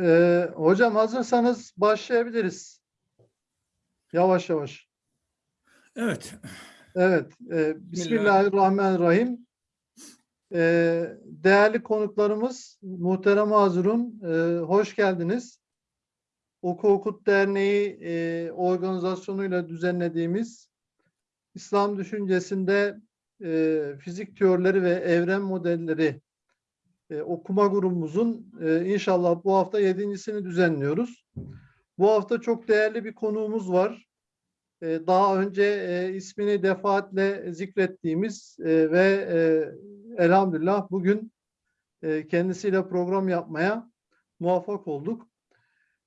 Ee, hocam hazırsanız başlayabiliriz. Yavaş yavaş. Evet. Evet. e, Bismillahirrahmanirrahim. Ee, değerli konuklarımız, muhterem Hazırun, e, hoş geldiniz. Oku Okut Derneği e, organizasyonuyla düzenlediğimiz İslam düşüncesinde e, fizik teorileri ve evren modelleri e, okuma grubumuzun e, inşallah bu hafta yedincisini düzenliyoruz. Bu hafta çok değerli bir konuğumuz var. E, daha önce e, ismini defaatle zikrettiğimiz e, ve e, elhamdülillah bugün e, kendisiyle program yapmaya muvaffak olduk.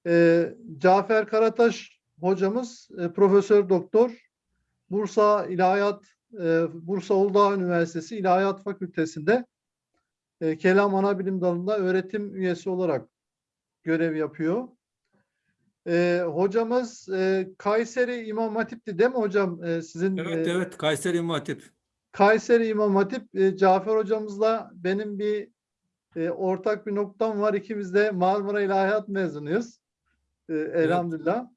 E, Cafer Karataş hocamız e, Profesör Doktor Bursa İlahiyat e, Bursa Uludağ Üniversitesi İlahiyat Fakültesi'nde e, Kelam Anabilim Dalı'nda öğretim üyesi olarak görev yapıyor. E, hocamız e, Kayseri İmam Hatip'ti değil mi hocam? E, sizin Evet e, evet Kayseri İmam Hatip. Kayseri İmam Hatip e, Cafer hocamızla benim bir e, ortak bir noktam var. İkimiz de Marmara İlahiyat mezunuyuz. E, elhamdülillah.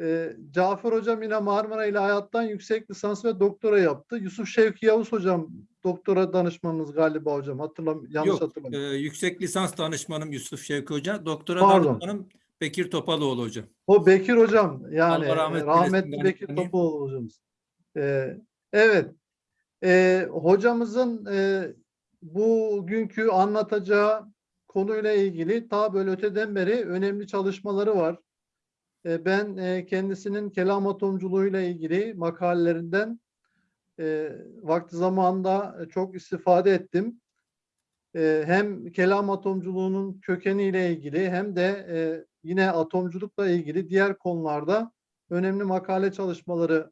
E, Cafer hocam yine Marmara İlahiyat'tan yüksek lisans ve doktora yaptı. Yusuf Şevki Yavuz hocam doktora danışmanınız galiba hocam. Hatırlam yanlış Yok, hatırlamıyorum. e, yüksek lisans danışmanım Yusuf Şevki Hoca. Doktora Pardon. danışmanım Bekir Topalıoğlu Hocam. O Bekir hocam yani Allah rahmet rahmetli Bekir yani- Topoğlu hocamız. Ee, evet. Ee, hocamızın e, bugünkü anlatacağı konuyla ilgili ta böyle öteden beri önemli çalışmaları var. Ee, ben e, kendisinin kelam atomculuğuyla ilgili makalelerinden e, vakti zamanında çok istifade ettim. E, hem kelam atomculuğunun kökeniyle ilgili hem de e, yine atomculukla ilgili diğer konularda önemli makale çalışmaları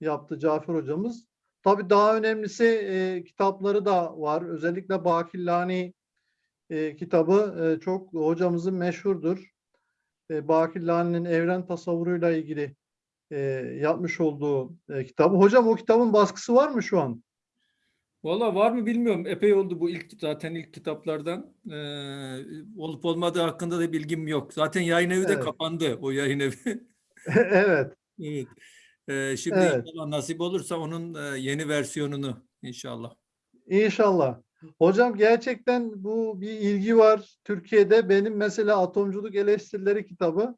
yaptı Cafer hocamız. Tabii daha önemlisi e, kitapları da var. Özellikle Bakillani e, kitabı e, çok hocamızın meşhurdur. E, Bakillani'nin evren tasavvuruyla ilgili e, yapmış olduğu e, kitabı. Hocam o kitabın baskısı var mı şu an? Valla var mı bilmiyorum. Epey oldu bu ilk zaten ilk kitaplardan. E, olup olmadığı hakkında da bilgim yok. Zaten yayın evi de Evet. kapandı. O yayın evi. evet. evet. E, şimdi Evet. inşallah nasip olursa onun yeni versiyonunu inşallah. İnşallah. Hocam gerçekten bu bir ilgi var Türkiye'de. Benim mesela Atomculuk Eleştirileri kitabı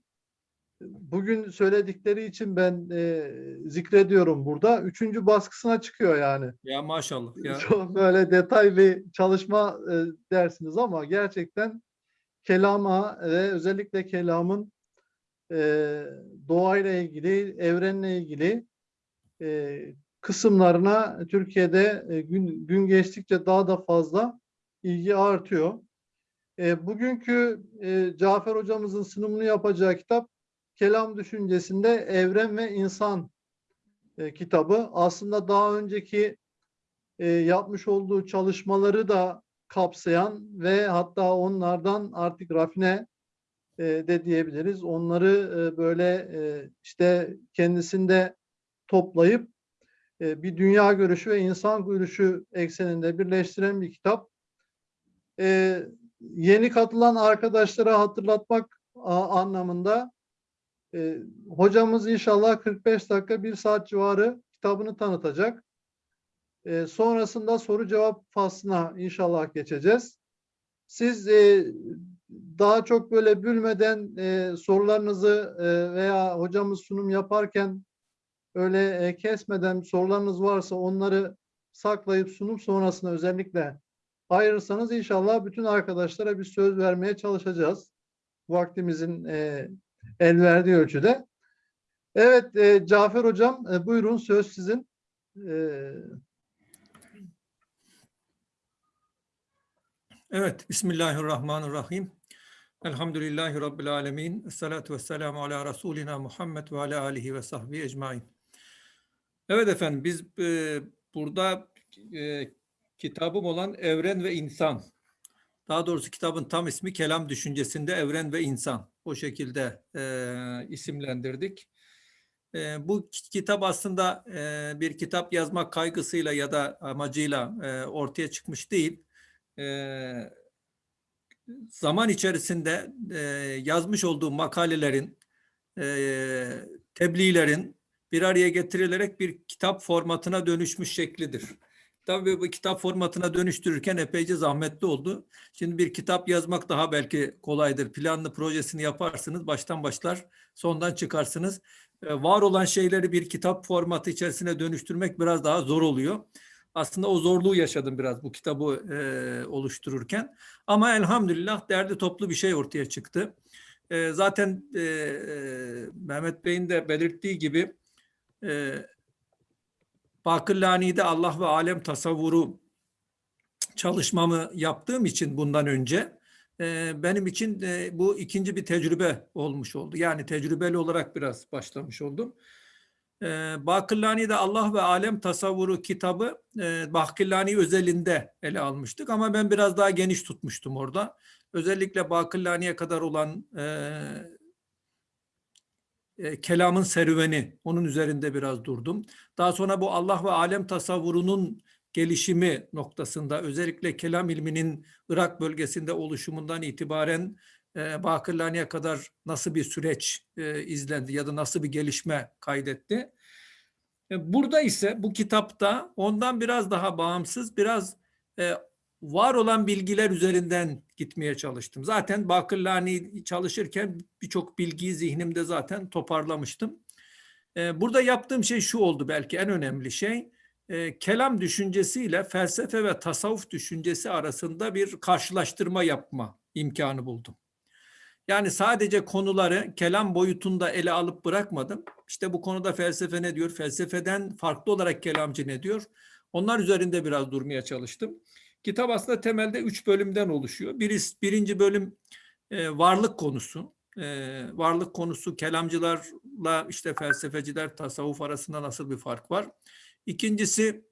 bugün söyledikleri için ben e, zikrediyorum burada. Üçüncü baskısına çıkıyor yani. Ya maşallah. Ya. Çok böyle detay bir çalışma e, dersiniz ama gerçekten kelama ve özellikle kelamın e, doğayla ilgili, evrenle ilgili e, kısımlarına Türkiye'de e, gün, gün geçtikçe daha da fazla ilgi artıyor. E, bugünkü e, Cafer hocamızın sunumunu yapacağı kitap Kelam Düşüncesinde Evren ve İnsan e, kitabı. Aslında daha önceki e, yapmış olduğu çalışmaları da kapsayan ve hatta onlardan artık rafine e, de diyebiliriz. Onları e, böyle e, işte kendisinde toplayıp e, bir dünya görüşü ve insan görüşü ekseninde birleştiren bir kitap. E, yeni katılan arkadaşlara hatırlatmak anlamında e, hocamız inşallah 45 dakika bir saat civarı kitabını tanıtacak. E, sonrasında soru cevap faslına inşallah geçeceğiz. Siz e, daha çok böyle bülmeden e, sorularınızı e, veya hocamız sunum yaparken öyle e, kesmeden sorularınız varsa onları saklayıp sunum sonrasında özellikle ayırırsanız inşallah bütün arkadaşlara bir söz vermeye çalışacağız. Vaktimizin e, el verdiği ölçüde. Evet e, Cafer Hocam e, buyurun söz sizin. E, Evet, Bismillahirrahmanirrahim. Elhamdülillahi Rabbil alemin. Esselatu vesselamu ala Resulina Muhammed ve ala alihi ve sahbihi ecmain. Evet efendim, biz e, burada e, kitabım olan Evren ve İnsan. Daha doğrusu kitabın tam ismi Kelam Düşüncesinde Evren ve İnsan. O şekilde e, isimlendirdik. E, bu ki- kitap aslında e, bir kitap yazmak kaygısıyla ya da amacıyla e, ortaya çıkmış değil. E, zaman içerisinde e, yazmış olduğum makalelerin, e, tebliğlerin bir araya getirilerek bir kitap formatına dönüşmüş şeklidir. Tabii bu kitap formatına dönüştürürken epeyce zahmetli oldu. Şimdi bir kitap yazmak daha belki kolaydır. Planlı projesini yaparsınız, baştan başlar, sondan çıkarsınız. E, var olan şeyleri bir kitap formatı içerisine dönüştürmek biraz daha zor oluyor. Aslında o zorluğu yaşadım biraz bu kitabı e, oluştururken. Ama elhamdülillah derli toplu bir şey ortaya çıktı. E, zaten e, Mehmet Bey'in de belirttiği gibi e, Bakırlani'de Allah ve alem tasavvuru çalışmamı yaptığım için bundan önce e, benim için e, bu ikinci bir tecrübe olmuş oldu. Yani tecrübeli olarak biraz başlamış oldum. E, Bakırlani'de Allah ve alem tasavvuru kitabı Bakırlani özelinde ele almıştık ama ben biraz daha geniş tutmuştum orada. Özellikle Bakırlani'ye kadar olan e, kelamın serüveni, onun üzerinde biraz durdum. Daha sonra bu Allah ve alem tasavvurunun gelişimi noktasında özellikle kelam ilminin Irak bölgesinde oluşumundan itibaren e, Bakırlani'ye kadar nasıl bir süreç e, izlendi ya da nasıl bir gelişme kaydetti. E, burada ise bu kitapta ondan biraz daha bağımsız, biraz e, var olan bilgiler üzerinden gitmeye çalıştım. Zaten Bakırlani çalışırken birçok bilgiyi zihnimde zaten toparlamıştım. Ee, burada yaptığım şey şu oldu belki en önemli şey. E, kelam düşüncesiyle felsefe ve tasavvuf düşüncesi arasında bir karşılaştırma yapma imkanı buldum. Yani sadece konuları kelam boyutunda ele alıp bırakmadım. İşte bu konuda felsefe ne diyor? Felsefeden farklı olarak kelamcı ne diyor? Onlar üzerinde biraz durmaya çalıştım. Kitap aslında temelde üç bölümden oluşuyor. Birisi, birinci bölüm e, varlık konusu. E, varlık konusu kelamcılarla işte felsefeciler, tasavvuf arasında nasıl bir fark var? İkincisi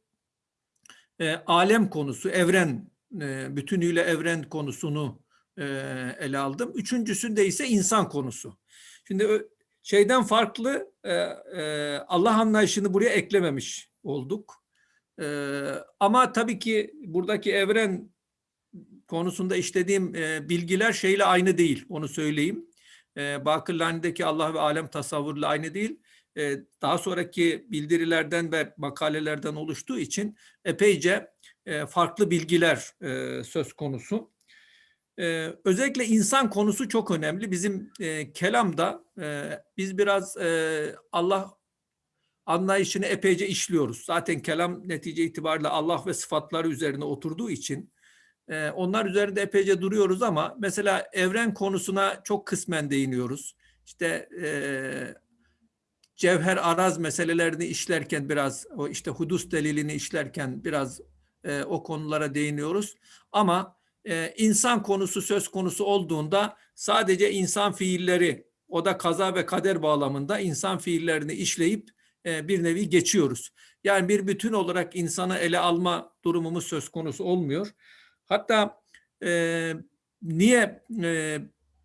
e, alem konusu, evren, e, bütünüyle evren konusunu e, ele aldım. Üçüncüsünde ise insan konusu. Şimdi şeyden farklı e, e, Allah anlayışını buraya eklememiş olduk. Ee, ama tabii ki buradaki evren konusunda işlediğim e, bilgiler şeyle aynı değil. Onu söyleyeyim. E, Bakırlani'deki Allah ve alem tasavvurla aynı değil. E, daha sonraki bildirilerden ve makalelerden oluştuğu için epeyce e, farklı bilgiler e, söz konusu. Ee, özellikle insan konusu çok önemli. Bizim e, kelamda e, biz biraz e, Allah anlayışını epeyce işliyoruz. Zaten kelam netice itibariyle Allah ve sıfatları üzerine oturduğu için e, onlar üzerinde epeyce duruyoruz ama mesela evren konusuna çok kısmen değiniyoruz. İşte e, cevher araz meselelerini işlerken biraz o işte hudus delilini işlerken biraz e, o konulara değiniyoruz. Ama e, insan konusu söz konusu olduğunda sadece insan fiilleri o da kaza ve kader bağlamında insan fiillerini işleyip e, bir nevi geçiyoruz. Yani bir bütün olarak insanı ele alma durumumuz söz konusu olmuyor. Hatta e, niye e,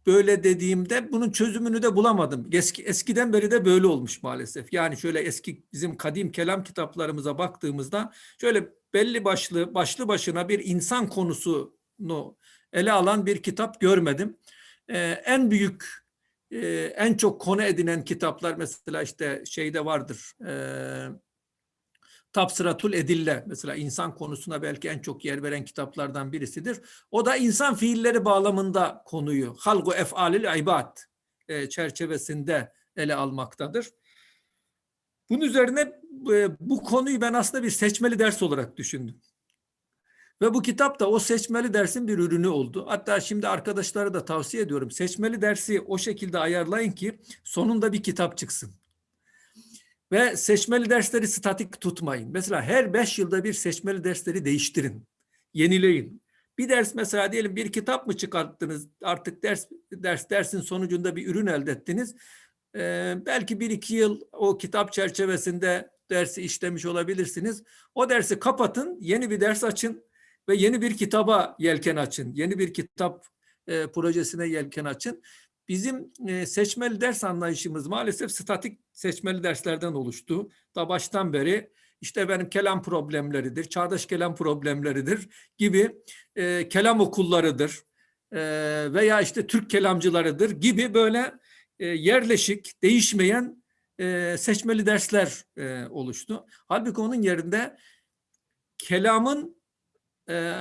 böyle dediğimde bunun çözümünü de bulamadım. Eski, eskiden beri de böyle olmuş maalesef. Yani şöyle eski bizim kadim kelam kitaplarımıza baktığımızda şöyle belli başlı başlı başına bir insan konusunu ele alan bir kitap görmedim. Ee, en büyük en çok konu edinen kitaplar mesela işte şeyde vardır. E, Tapsıratul Edille mesela insan konusuna belki en çok yer veren kitaplardan birisidir. O da insan fiilleri bağlamında konuyu halgu efalil ibad e, çerçevesinde ele almaktadır. Bunun üzerine bu konuyu ben aslında bir seçmeli ders olarak düşündüm. Ve bu kitap da o seçmeli dersin bir ürünü oldu. Hatta şimdi arkadaşlara da tavsiye ediyorum. Seçmeli dersi o şekilde ayarlayın ki sonunda bir kitap çıksın. Ve seçmeli dersleri statik tutmayın. Mesela her beş yılda bir seçmeli dersleri değiştirin. Yenileyin. Bir ders mesela diyelim bir kitap mı çıkarttınız artık ders ders dersin sonucunda bir ürün elde ettiniz. Ee, belki bir iki yıl o kitap çerçevesinde dersi işlemiş olabilirsiniz. O dersi kapatın, yeni bir ders açın ve yeni bir kitaba yelken açın. Yeni bir kitap e, projesine yelken açın. Bizim e, seçmeli ders anlayışımız maalesef statik seçmeli derslerden oluştu. Da baştan beri işte benim kelam problemleridir, çağdaş kelam problemleridir gibi e, kelam okullarıdır. e, veya işte Türk kelamcılarıdır gibi böyle e, yerleşik, değişmeyen e, seçmeli dersler e, oluştu. Halbuki onun yerinde kelamın e,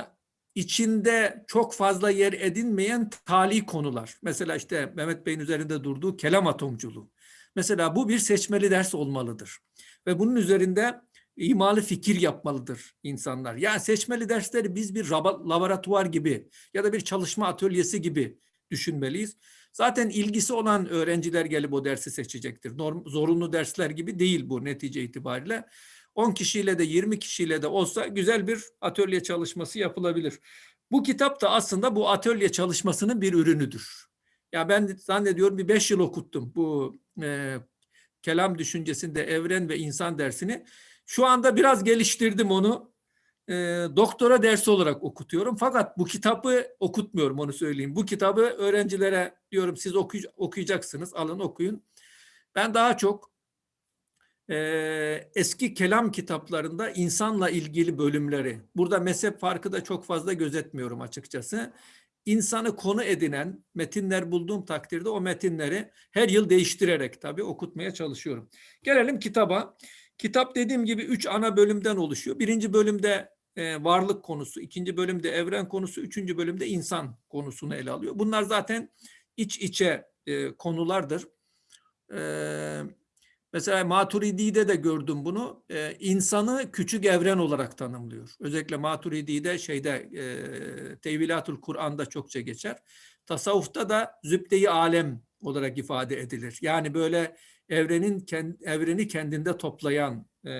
içinde çok fazla yer edinmeyen tali konular. Mesela işte Mehmet Bey'in üzerinde durduğu kelam atomculuğu. Mesela bu bir seçmeli ders olmalıdır. Ve bunun üzerinde imalı fikir yapmalıdır insanlar. Yani seçmeli dersleri biz bir laboratuvar gibi ya da bir çalışma atölyesi gibi düşünmeliyiz. Zaten ilgisi olan öğrenciler gelip o dersi seçecektir. Norm, zorunlu dersler gibi değil bu netice itibariyle. 10 kişiyle de 20 kişiyle de olsa güzel bir atölye çalışması yapılabilir. Bu kitap da aslında bu atölye çalışmasının bir ürünüdür. Ya ben zannediyorum bir 5 yıl okuttum bu e, kelam düşüncesinde evren ve insan dersini. Şu anda biraz geliştirdim onu. E, doktora dersi olarak okutuyorum. Fakat bu kitabı okutmuyorum onu söyleyeyim. Bu kitabı öğrencilere diyorum siz okuy- okuyacaksınız. Alın okuyun. Ben daha çok e, eski kelam kitaplarında insanla ilgili bölümleri, burada mezhep farkı da çok fazla gözetmiyorum açıkçası. İnsanı konu edinen metinler bulduğum takdirde o metinleri her yıl değiştirerek tabii okutmaya çalışıyorum. Gelelim kitaba. Kitap dediğim gibi üç ana bölümden oluşuyor. Birinci bölümde e, varlık konusu, ikinci bölümde evren konusu, üçüncü bölümde insan konusunu ele alıyor. Bunlar zaten iç içe e, konulardır. E, mesela Maturidi'de de gördüm bunu. E, insanı küçük evren olarak tanımlıyor. Özellikle Maturidi'de şeyde e, Tevilatul Kur'an'da çokça geçer. Tasavvufta da zübde-i alem olarak ifade edilir. Yani böyle evrenin kend, evreni kendinde toplayan e,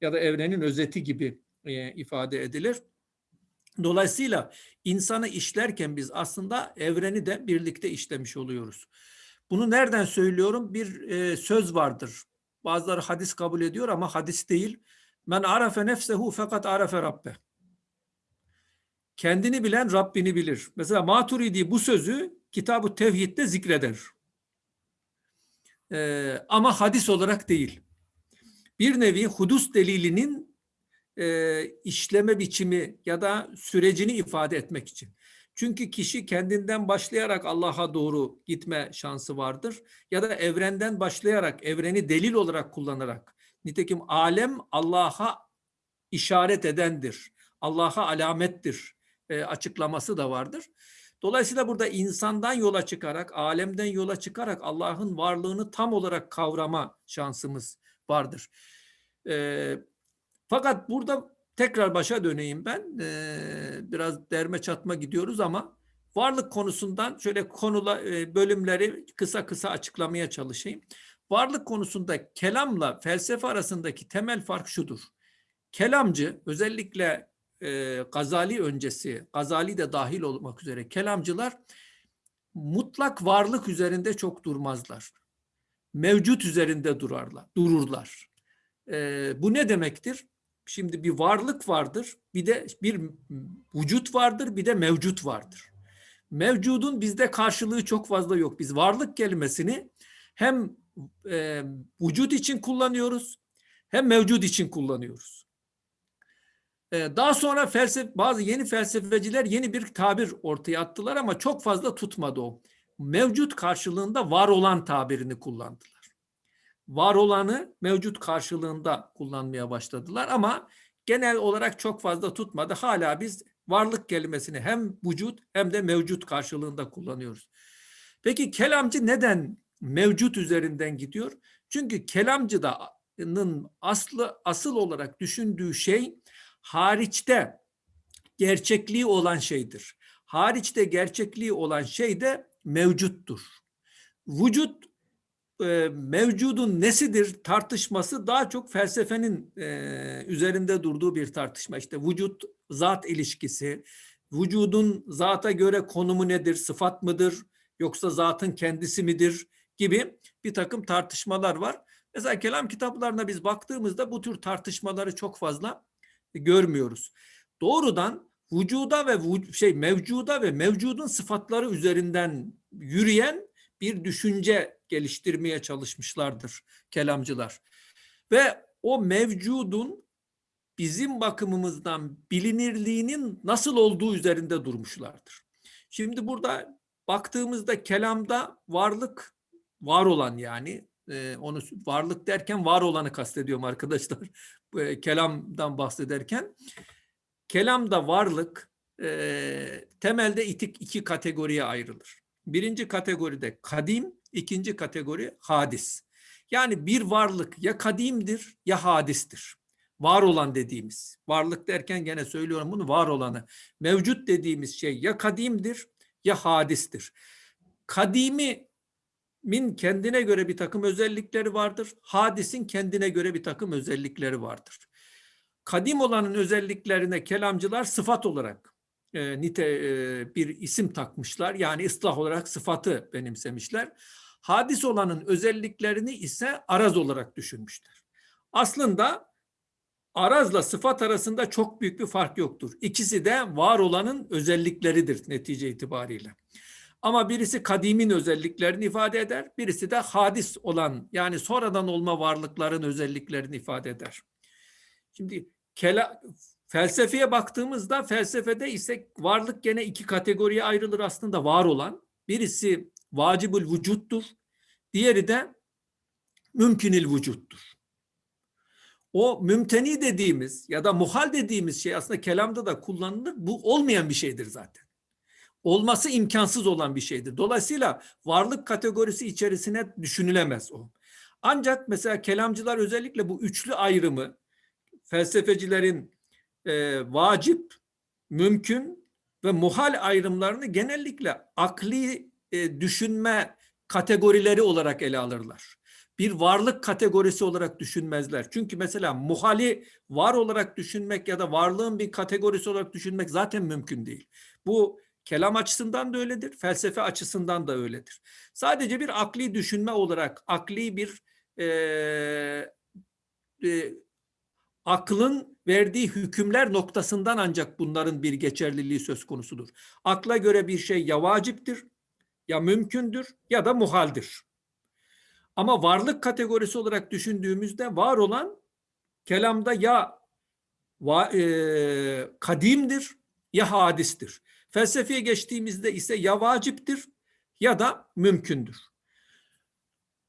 ya da evrenin özeti gibi e, ifade edilir. Dolayısıyla insanı işlerken biz aslında evreni de birlikte işlemiş oluyoruz. Bunu nereden söylüyorum? Bir e, söz vardır. Bazıları hadis kabul ediyor ama hadis değil. Men arafe nefsehu fakat arafe rabbe. Kendini bilen Rabbini bilir. Mesela Maturidi bu sözü Kitab-ı Tevhid'de zikreder. Ee, ama hadis olarak değil. Bir nevi hudus delilinin e, işleme biçimi ya da sürecini ifade etmek için. Çünkü kişi kendinden başlayarak Allah'a doğru gitme şansı vardır. Ya da evrenden başlayarak, evreni delil olarak kullanarak. Nitekim alem Allah'a işaret edendir. Allah'a alamettir e, açıklaması da vardır. Dolayısıyla burada insandan yola çıkarak, alemden yola çıkarak Allah'ın varlığını tam olarak kavrama şansımız vardır. E, fakat burada tekrar başa döneyim ben. E, biraz derme çatma gidiyoruz ama varlık konusundan şöyle konula e, bölümleri kısa kısa açıklamaya çalışayım. Varlık konusunda kelamla felsefe arasındaki temel fark şudur. Kelamcı özellikle e, Gazali öncesi, Gazali de dahil olmak üzere kelamcılar mutlak varlık üzerinde çok durmazlar. Mevcut üzerinde durarlar, dururlar. E, bu ne demektir? Şimdi bir varlık vardır, bir de bir vücut vardır, bir de mevcut vardır. Mevcudun bizde karşılığı çok fazla yok. Biz varlık kelimesini hem e, vücut için kullanıyoruz, hem mevcut için kullanıyoruz. Daha sonra felsefe, bazı yeni felsefeciler yeni bir tabir ortaya attılar ama çok fazla tutmadı o. Mevcut karşılığında var olan tabirini kullandılar. Var olanı mevcut karşılığında kullanmaya başladılar ama genel olarak çok fazla tutmadı. Hala biz varlık kelimesini hem vücut hem de mevcut karşılığında kullanıyoruz. Peki kelamcı neden mevcut üzerinden gidiyor? Çünkü kelamcıdanın aslı asıl olarak düşündüğü şey hariçte gerçekliği olan şeydir. Hariçte gerçekliği olan şey de mevcuttur. Vücut e, mevcudun nesidir tartışması daha çok felsefenin e, üzerinde durduğu bir tartışma. İşte vücut zat ilişkisi, vücudun zata göre konumu nedir, sıfat mıdır yoksa zatın kendisi midir gibi bir takım tartışmalar var. Mesela kelam kitaplarına biz baktığımızda bu tür tartışmaları çok fazla görmüyoruz. Doğrudan vücuda ve şey mevcuda ve mevcudun sıfatları üzerinden yürüyen bir düşünce geliştirmeye çalışmışlardır kelamcılar. Ve o mevcudun bizim bakımımızdan bilinirliğinin nasıl olduğu üzerinde durmuşlardır. Şimdi burada baktığımızda kelamda varlık var olan yani e, onu varlık derken var olanı kastediyorum arkadaşlar. E, kelamdan bahsederken kelamda varlık e, temelde iki kategoriye ayrılır. Birinci kategoride kadim, ikinci kategori hadis. Yani bir varlık ya kadimdir ya hadistir. Var olan dediğimiz, varlık derken gene söylüyorum bunu var olanı. Mevcut dediğimiz şey ya kadimdir ya hadistir. Kadimi min kendine göre bir takım özellikleri vardır. Hadisin kendine göre bir takım özellikleri vardır. Kadim olanın özelliklerine kelamcılar sıfat olarak e, nite e, bir isim takmışlar. Yani ıslah olarak sıfatı benimsemişler. Hadis olanın özelliklerini ise araz olarak düşünmüşler. Aslında arazla sıfat arasında çok büyük bir fark yoktur. İkisi de var olanın özellikleridir netice itibariyle. Ama birisi kadimin özelliklerini ifade eder, birisi de hadis olan yani sonradan olma varlıkların özelliklerini ifade eder. Şimdi kela, felsefeye baktığımızda felsefede ise varlık gene iki kategoriye ayrılır aslında var olan. Birisi vacibül vücuttur, diğeri de mümkünil vücuttur. O mümteni dediğimiz ya da muhal dediğimiz şey aslında kelamda da kullanılır. Bu olmayan bir şeydir zaten olması imkansız olan bir şeydir. Dolayısıyla varlık kategorisi içerisine düşünülemez o. Ancak mesela kelamcılar özellikle bu üçlü ayrımı felsefecilerin e, vacip, mümkün ve muhal ayrımlarını genellikle akli e, düşünme kategorileri olarak ele alırlar. Bir varlık kategorisi olarak düşünmezler. Çünkü mesela muhali var olarak düşünmek ya da varlığın bir kategorisi olarak düşünmek zaten mümkün değil. Bu Kelam açısından da öyledir, felsefe açısından da öyledir. Sadece bir akli düşünme olarak, akli bir e, e, aklın verdiği hükümler noktasından ancak bunların bir geçerliliği söz konusudur. Akla göre bir şey ya vaciptir, ya mümkündür ya da muhaldir. Ama varlık kategorisi olarak düşündüğümüzde var olan kelamda ya va, e, kadimdir ya hadistir. Felsefeye geçtiğimizde ise ya vaciptir ya da mümkündür.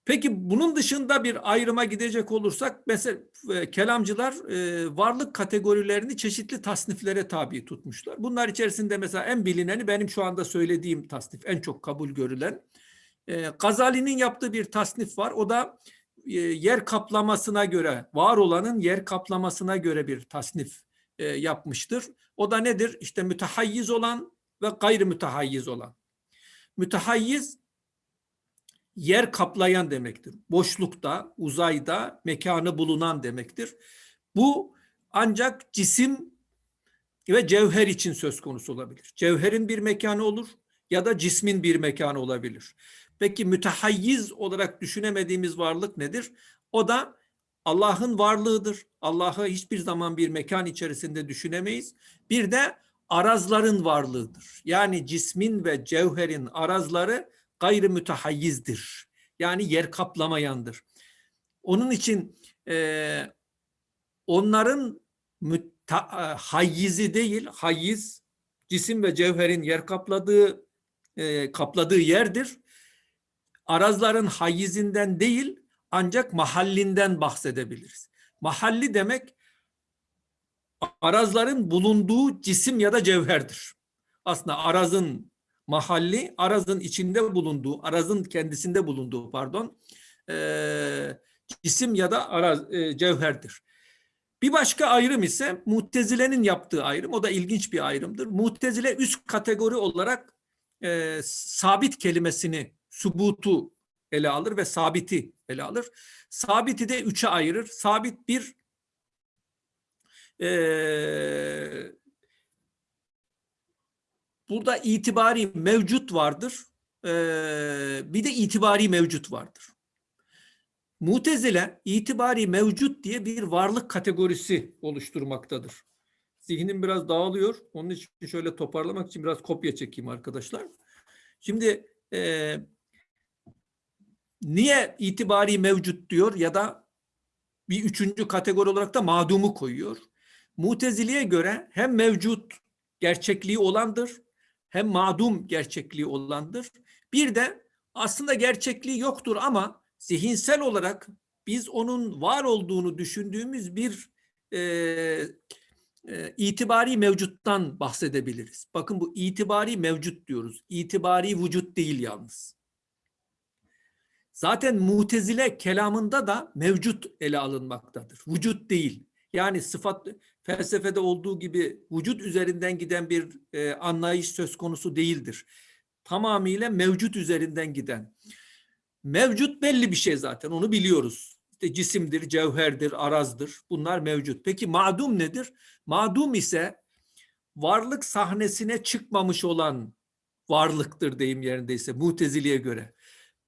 Peki bunun dışında bir ayrıma gidecek olursak mesela e, kelamcılar e, varlık kategorilerini çeşitli tasniflere tabi tutmuşlar. Bunlar içerisinde mesela en bilineni benim şu anda söylediğim tasnif en çok kabul görülen. E, Gazali'nin yaptığı bir tasnif var. O da e, yer kaplamasına göre var olanın yer kaplamasına göre bir tasnif e, yapmıştır. O da nedir? İşte mütehayyiz olan ve gayrı mütehayyiz olan. Mütehayyiz yer kaplayan demektir. Boşlukta, uzayda mekanı bulunan demektir. Bu ancak cisim ve cevher için söz konusu olabilir. Cevherin bir mekanı olur ya da cismin bir mekanı olabilir. Peki mütehayyiz olarak düşünemediğimiz varlık nedir? O da Allah'ın varlığıdır. Allah'ı hiçbir zaman bir mekan içerisinde düşünemeyiz. Bir de arazların varlığıdır. Yani cismin ve cevherin arazları gayrı mütehayyizdir. Yani yer kaplamayandır. Onun için e, onların müta, e, hayyizi değil, hayyiz cisim ve cevherin yer kapladığı e, kapladığı yerdir. Arazların hayyizinden değil ancak mahallinden bahsedebiliriz. Mahalli demek arazların bulunduğu cisim ya da cevherdir. Aslında arazın mahalli, arazın içinde bulunduğu, arazın kendisinde bulunduğu pardon, e, cisim ya da araz, e, cevherdir. Bir başka ayrım ise Mutezile'nin yaptığı ayrım. O da ilginç bir ayrımdır. Mutezile üst kategori olarak e, sabit kelimesini, subutu ele alır ve sabiti ele alır. Sabiti de üçe ayırır. Sabit bir ee, burada itibari mevcut vardır. Ee, bir de itibari mevcut vardır. Mutezile itibari mevcut diye bir varlık kategorisi oluşturmaktadır. Zihnim biraz dağılıyor. Onun için şöyle toparlamak için biraz kopya çekeyim arkadaşlar. Şimdi e, niye itibari mevcut diyor ya da bir üçüncü kategori olarak da madumu koyuyor? Mutezili'ye göre hem mevcut gerçekliği olandır hem madum gerçekliği olandır. Bir de aslında gerçekliği yoktur ama zihinsel olarak biz onun var olduğunu düşündüğümüz bir e, e, itibari mevcuttan bahsedebiliriz. Bakın bu itibari mevcut diyoruz. İtibari vücut değil yalnız. Zaten mutezile kelamında da mevcut ele alınmaktadır. Vücut değil. Yani sıfat felsefede olduğu gibi vücut üzerinden giden bir e, anlayış söz konusu değildir. Tamamıyla mevcut üzerinden giden. Mevcut belli bir şey zaten onu biliyoruz. İşte cisimdir, cevherdir, arazdır. Bunlar mevcut. Peki madum nedir? Madum ise varlık sahnesine çıkmamış olan varlıktır deyim yerindeyse muteziliye göre.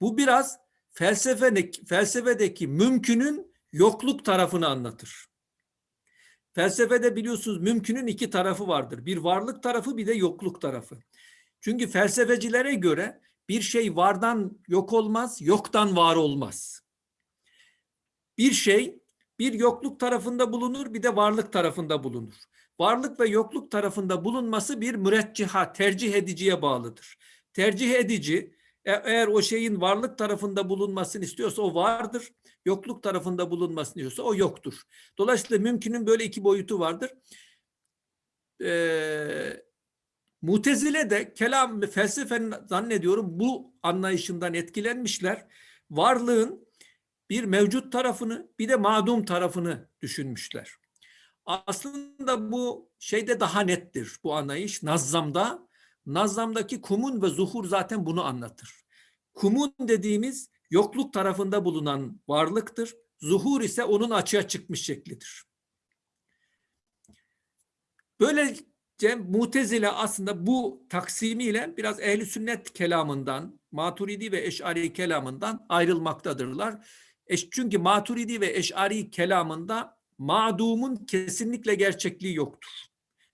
Bu biraz felsefedeki, felsefedeki mümkünün yokluk tarafını anlatır. Felsefede biliyorsunuz mümkünün iki tarafı vardır. Bir varlık tarafı bir de yokluk tarafı. Çünkü felsefecilere göre bir şey vardan yok olmaz, yoktan var olmaz. Bir şey bir yokluk tarafında bulunur, bir de varlık tarafında bulunur. Varlık ve yokluk tarafında bulunması bir mürecciha, tercih ediciye bağlıdır. Tercih edici e- eğer o şeyin varlık tarafında bulunmasını istiyorsa o vardır. Yokluk tarafında bulunmasını istiyorsa o yoktur. Dolayısıyla mümkünün böyle iki boyutu vardır. Ee, Mutezile de kelam felsefenin zannediyorum bu anlayışından etkilenmişler. Varlığın bir mevcut tarafını bir de madum tarafını düşünmüşler. Aslında bu şeyde daha nettir bu anlayış. Nazzamda, Nazzamdaki kumun ve zuhur zaten bunu anlatır. Kumun dediğimiz yokluk tarafında bulunan varlıktır. Zuhur ise onun açığa çıkmış şeklidir. Böylece Mutezile aslında bu taksimiyle biraz ehli sünnet kelamından, Maturidi ve Eş'ari kelamından ayrılmaktadırlar. Eş, çünkü Maturidi ve Eş'ari kelamında madumun kesinlikle gerçekliği yoktur.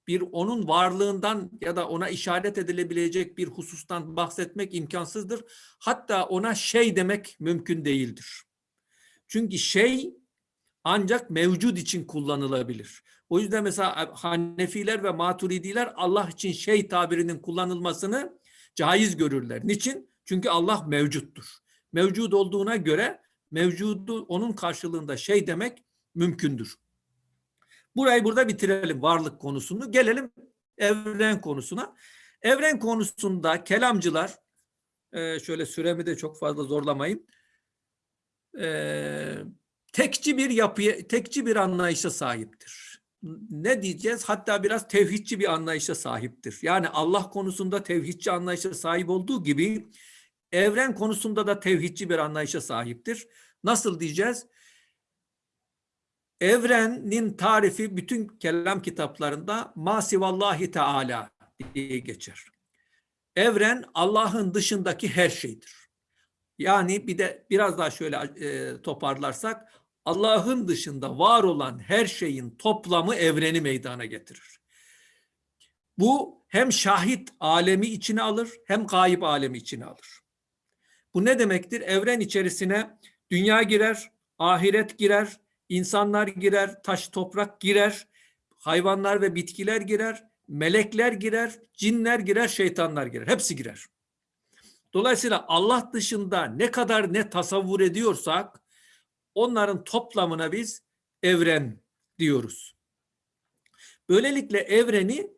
Bir onun varlığından ya da ona işaret edilebilecek bir husustan bahsetmek imkansızdır. Hatta ona şey demek mümkün değildir. Çünkü şey ancak mevcud için kullanılabilir. O yüzden mesela Hanefiler ve Maturidiler Allah için şey tabirinin kullanılmasını caiz görürler. Niçin? Çünkü Allah mevcuttur. Mevcud olduğuna göre mevcudu onun karşılığında şey demek mümkündür. Burayı burada bitirelim varlık konusunu. Gelelim evren konusuna. Evren konusunda kelamcılar e, şöyle süremi de çok fazla zorlamayayım. E, tekçi bir yapıya, tekçi bir anlayışa sahiptir. Ne diyeceğiz? Hatta biraz tevhidçi bir anlayışa sahiptir. Yani Allah konusunda tevhidçi anlayışa sahip olduğu gibi evren konusunda da tevhidçi bir anlayışa sahiptir. Nasıl diyeceğiz? Evrenin tarifi bütün kelam kitaplarında masivallahi teala diye geçer. Evren Allah'ın dışındaki her şeydir. Yani bir de biraz daha şöyle e, toparlarsak Allah'ın dışında var olan her şeyin toplamı evreni meydana getirir. Bu hem şahit alemi içine alır hem gayip alemi içine alır. Bu ne demektir? Evren içerisine dünya girer, ahiret girer, insanlar girer, taş toprak girer, hayvanlar ve bitkiler girer, melekler girer, cinler girer, şeytanlar girer. Hepsi girer. Dolayısıyla Allah dışında ne kadar ne tasavvur ediyorsak onların toplamına biz evren diyoruz. Böylelikle evreni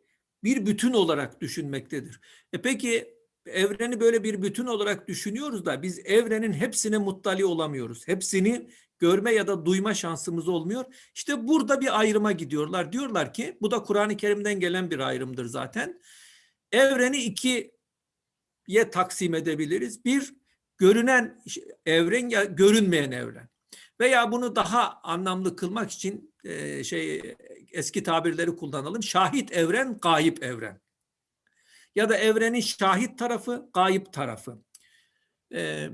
bir bütün olarak düşünmektedir. E peki evreni böyle bir bütün olarak düşünüyoruz da biz evrenin hepsine muttali olamıyoruz. Hepsini görme ya da duyma şansımız olmuyor. İşte burada bir ayrıma gidiyorlar. Diyorlar ki bu da Kur'an-ı Kerim'den gelen bir ayrımdır zaten. Evreni ikiye taksim edebiliriz. Bir görünen evren ya görünmeyen evren. Veya bunu daha anlamlı kılmak için e, şey eski tabirleri kullanalım. Şahit evren, gayip evren. Ya da evrenin şahit tarafı, gayip tarafı. Ee,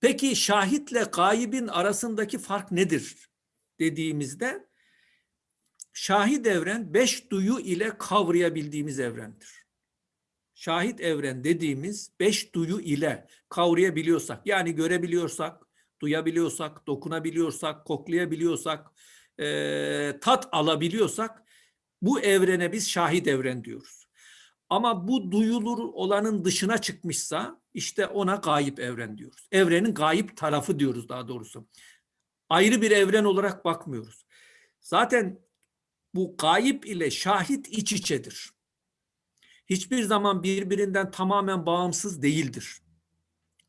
peki şahitle gayibin arasındaki fark nedir dediğimizde şahit evren beş duyu ile kavrayabildiğimiz evrendir. Şahit evren dediğimiz beş duyu ile kavrayabiliyorsak yani görebiliyorsak, duyabiliyorsak, dokunabiliyorsak, koklayabiliyorsak, e, tat alabiliyorsak bu evrene biz şahit evren diyoruz. Ama bu duyulur olanın dışına çıkmışsa işte ona gayip evren diyoruz. Evrenin gayip tarafı diyoruz daha doğrusu. Ayrı bir evren olarak bakmıyoruz. Zaten bu gayip ile şahit iç içedir. Hiçbir zaman birbirinden tamamen bağımsız değildir.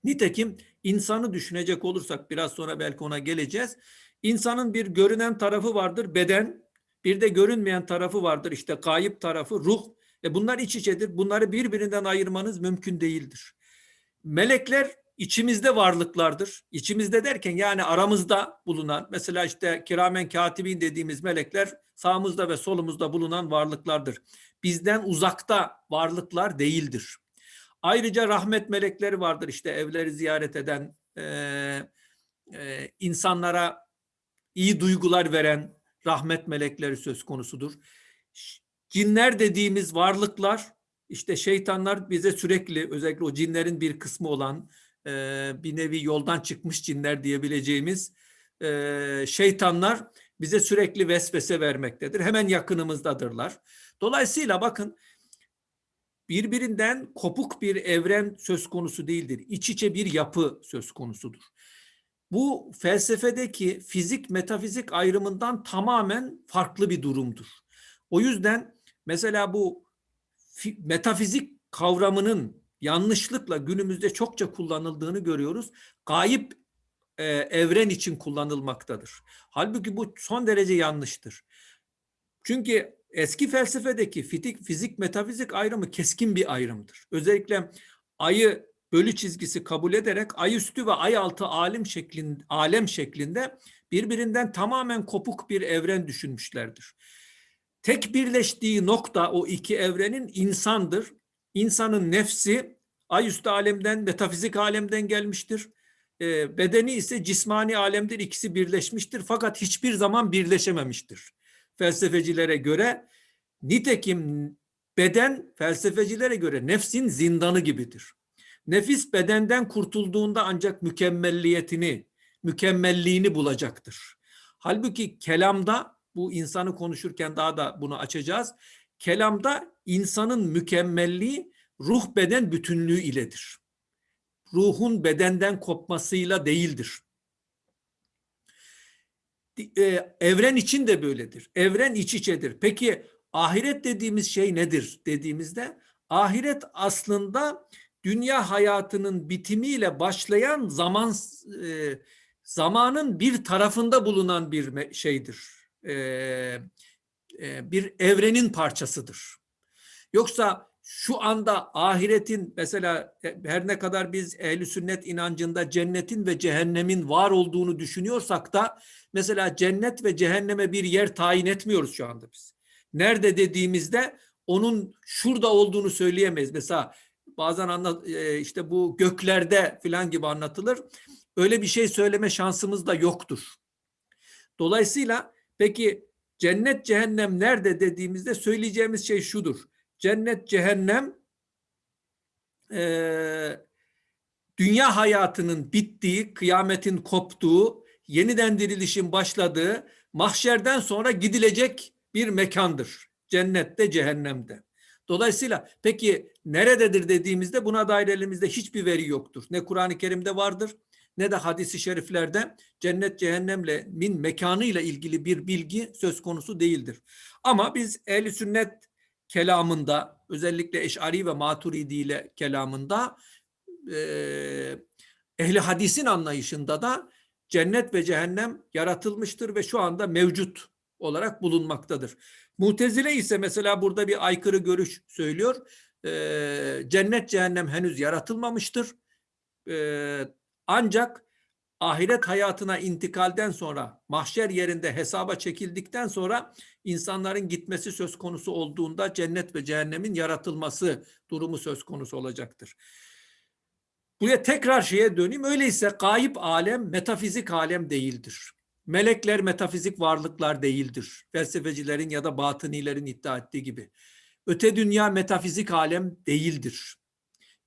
Nitekim insanı düşünecek olursak biraz sonra belki ona geleceğiz. İnsanın bir görünen tarafı vardır beden, bir de görünmeyen tarafı vardır işte gayip tarafı ruh. E bunlar iç içedir. Bunları birbirinden ayırmanız mümkün değildir. Melekler içimizde varlıklardır. İçimizde derken yani aramızda bulunan mesela işte kiramen katibin dediğimiz melekler sağımızda ve solumuzda bulunan varlıklardır. Bizden uzakta varlıklar değildir. Ayrıca rahmet melekleri vardır işte evleri ziyaret eden, e, e, insanlara iyi duygular veren rahmet melekleri söz konusudur. Cinler dediğimiz varlıklar işte şeytanlar bize sürekli özellikle o cinlerin bir kısmı olan e, bir nevi yoldan çıkmış cinler diyebileceğimiz e, şeytanlar bize sürekli vesvese vermektedir. Hemen yakınımızdadırlar. Dolayısıyla bakın birbirinden kopuk bir evren söz konusu değildir. İç içe bir yapı söz konusudur. Bu felsefedeki fizik metafizik ayrımından tamamen farklı bir durumdur. O yüzden mesela bu metafizik kavramının yanlışlıkla günümüzde çokça kullanıldığını görüyoruz. Gayip e, evren için kullanılmaktadır. Halbuki bu son derece yanlıştır. Çünkü eski felsefedeki fizik, fizik metafizik ayrımı keskin bir ayrımdır. Özellikle ayı bölü çizgisi kabul ederek ay üstü ve ay altı alem şeklinde, alem şeklinde birbirinden tamamen kopuk bir evren düşünmüşlerdir. Tek birleştiği nokta o iki evrenin insandır. İnsanın nefsi ay üstü alemden, metafizik alemden gelmiştir. E, bedeni ise cismani alemdir. İkisi birleşmiştir fakat hiçbir zaman birleşememiştir. Felsefecilere göre nitekim beden felsefecilere göre nefsin zindanı gibidir. Nefis bedenden kurtulduğunda ancak mükemmelliyetini, mükemmelliğini bulacaktır. Halbuki kelamda bu insanı konuşurken daha da bunu açacağız. Kelamda insanın mükemmelliği ruh beden bütünlüğü iledir. Ruhun bedenden kopmasıyla değildir. Ee, evren için de böyledir. Evren iç içedir. Peki ahiret dediğimiz şey nedir dediğimizde ahiret aslında dünya hayatının bitimiyle başlayan zaman e, zamanın bir tarafında bulunan bir şeydir. E, e, bir evrenin parçasıdır. Yoksa şu anda ahiretin mesela e, her ne kadar biz ehli sünnet inancında cennetin ve cehennemin var olduğunu düşünüyorsak da mesela cennet ve cehenneme bir yer tayin etmiyoruz şu anda biz. Nerede dediğimizde onun şurada olduğunu söyleyemeyiz. Mesela bazen anlat e, işte bu göklerde filan gibi anlatılır. Öyle bir şey söyleme şansımız da yoktur. Dolayısıyla peki cennet cehennem nerede dediğimizde söyleyeceğimiz şey şudur. Cennet cehennem e, dünya hayatının bittiği, kıyametin koptuğu, yeniden dirilişin başladığı, mahşerden sonra gidilecek bir mekandır. Cennette, cehennemde. Dolayısıyla peki nerededir dediğimizde buna dair elimizde hiçbir veri yoktur. Ne Kur'an-ı Kerim'de vardır ne de hadisi şeriflerde cennet cehennemle min mekanıyla ilgili bir bilgi söz konusu değildir. Ama biz ehli sünnet kelamında özellikle Eş'ari ve Maturidi ile kelamında e, ehli hadisin anlayışında da cennet ve cehennem yaratılmıştır ve şu anda mevcut olarak bulunmaktadır. Mutezile ise mesela burada bir aykırı görüş söylüyor. Cennet cehennem henüz yaratılmamıştır. Ancak ahiret hayatına intikalden sonra mahşer yerinde hesaba çekildikten sonra insanların gitmesi söz konusu olduğunda cennet ve cehennemin yaratılması durumu söz konusu olacaktır. Buraya tekrar şeye döneyim. Öyleyse gayip alem metafizik alem değildir. Melekler metafizik varlıklar değildir. Felsefecilerin ya da batınilerin iddia ettiği gibi. Öte dünya metafizik alem değildir.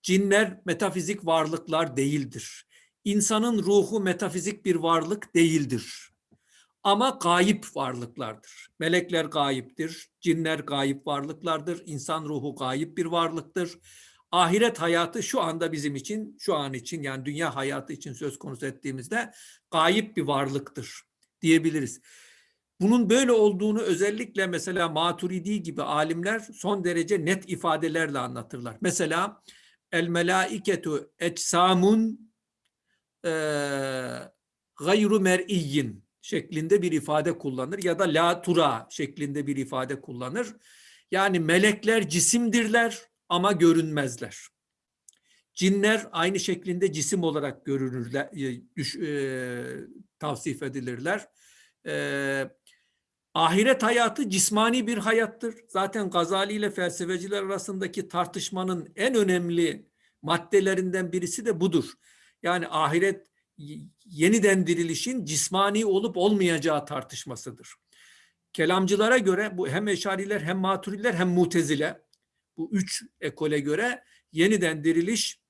Cinler metafizik varlıklar değildir. İnsanın ruhu metafizik bir varlık değildir. Ama gayip varlıklardır. Melekler gayiptir, cinler gayip varlıklardır, insan ruhu gayip bir varlıktır. Ahiret hayatı şu anda bizim için, şu an için yani dünya hayatı için söz konusu ettiğimizde gayip bir varlıktır diyebiliriz. Bunun böyle olduğunu özellikle mesela Maturidi gibi alimler son derece net ifadelerle anlatırlar. Mesela el melaiketu ecsamun e, gayru mer'iyyin şeklinde bir ifade kullanır ya da la tura şeklinde bir ifade kullanır. Yani melekler cisimdirler ama görünmezler. Cinler aynı şeklinde cisim olarak görünürler, e, düş, e, tavsif edilirler. E, ahiret hayatı cismani bir hayattır. Zaten Gazali ile felsefeciler arasındaki tartışmanın en önemli maddelerinden birisi de budur. Yani ahiret yeniden dirilişin cismani olup olmayacağı tartışmasıdır. Kelamcılara göre bu hem eşariler hem maturiler hem mutezile bu üç ekole göre yeniden diriliş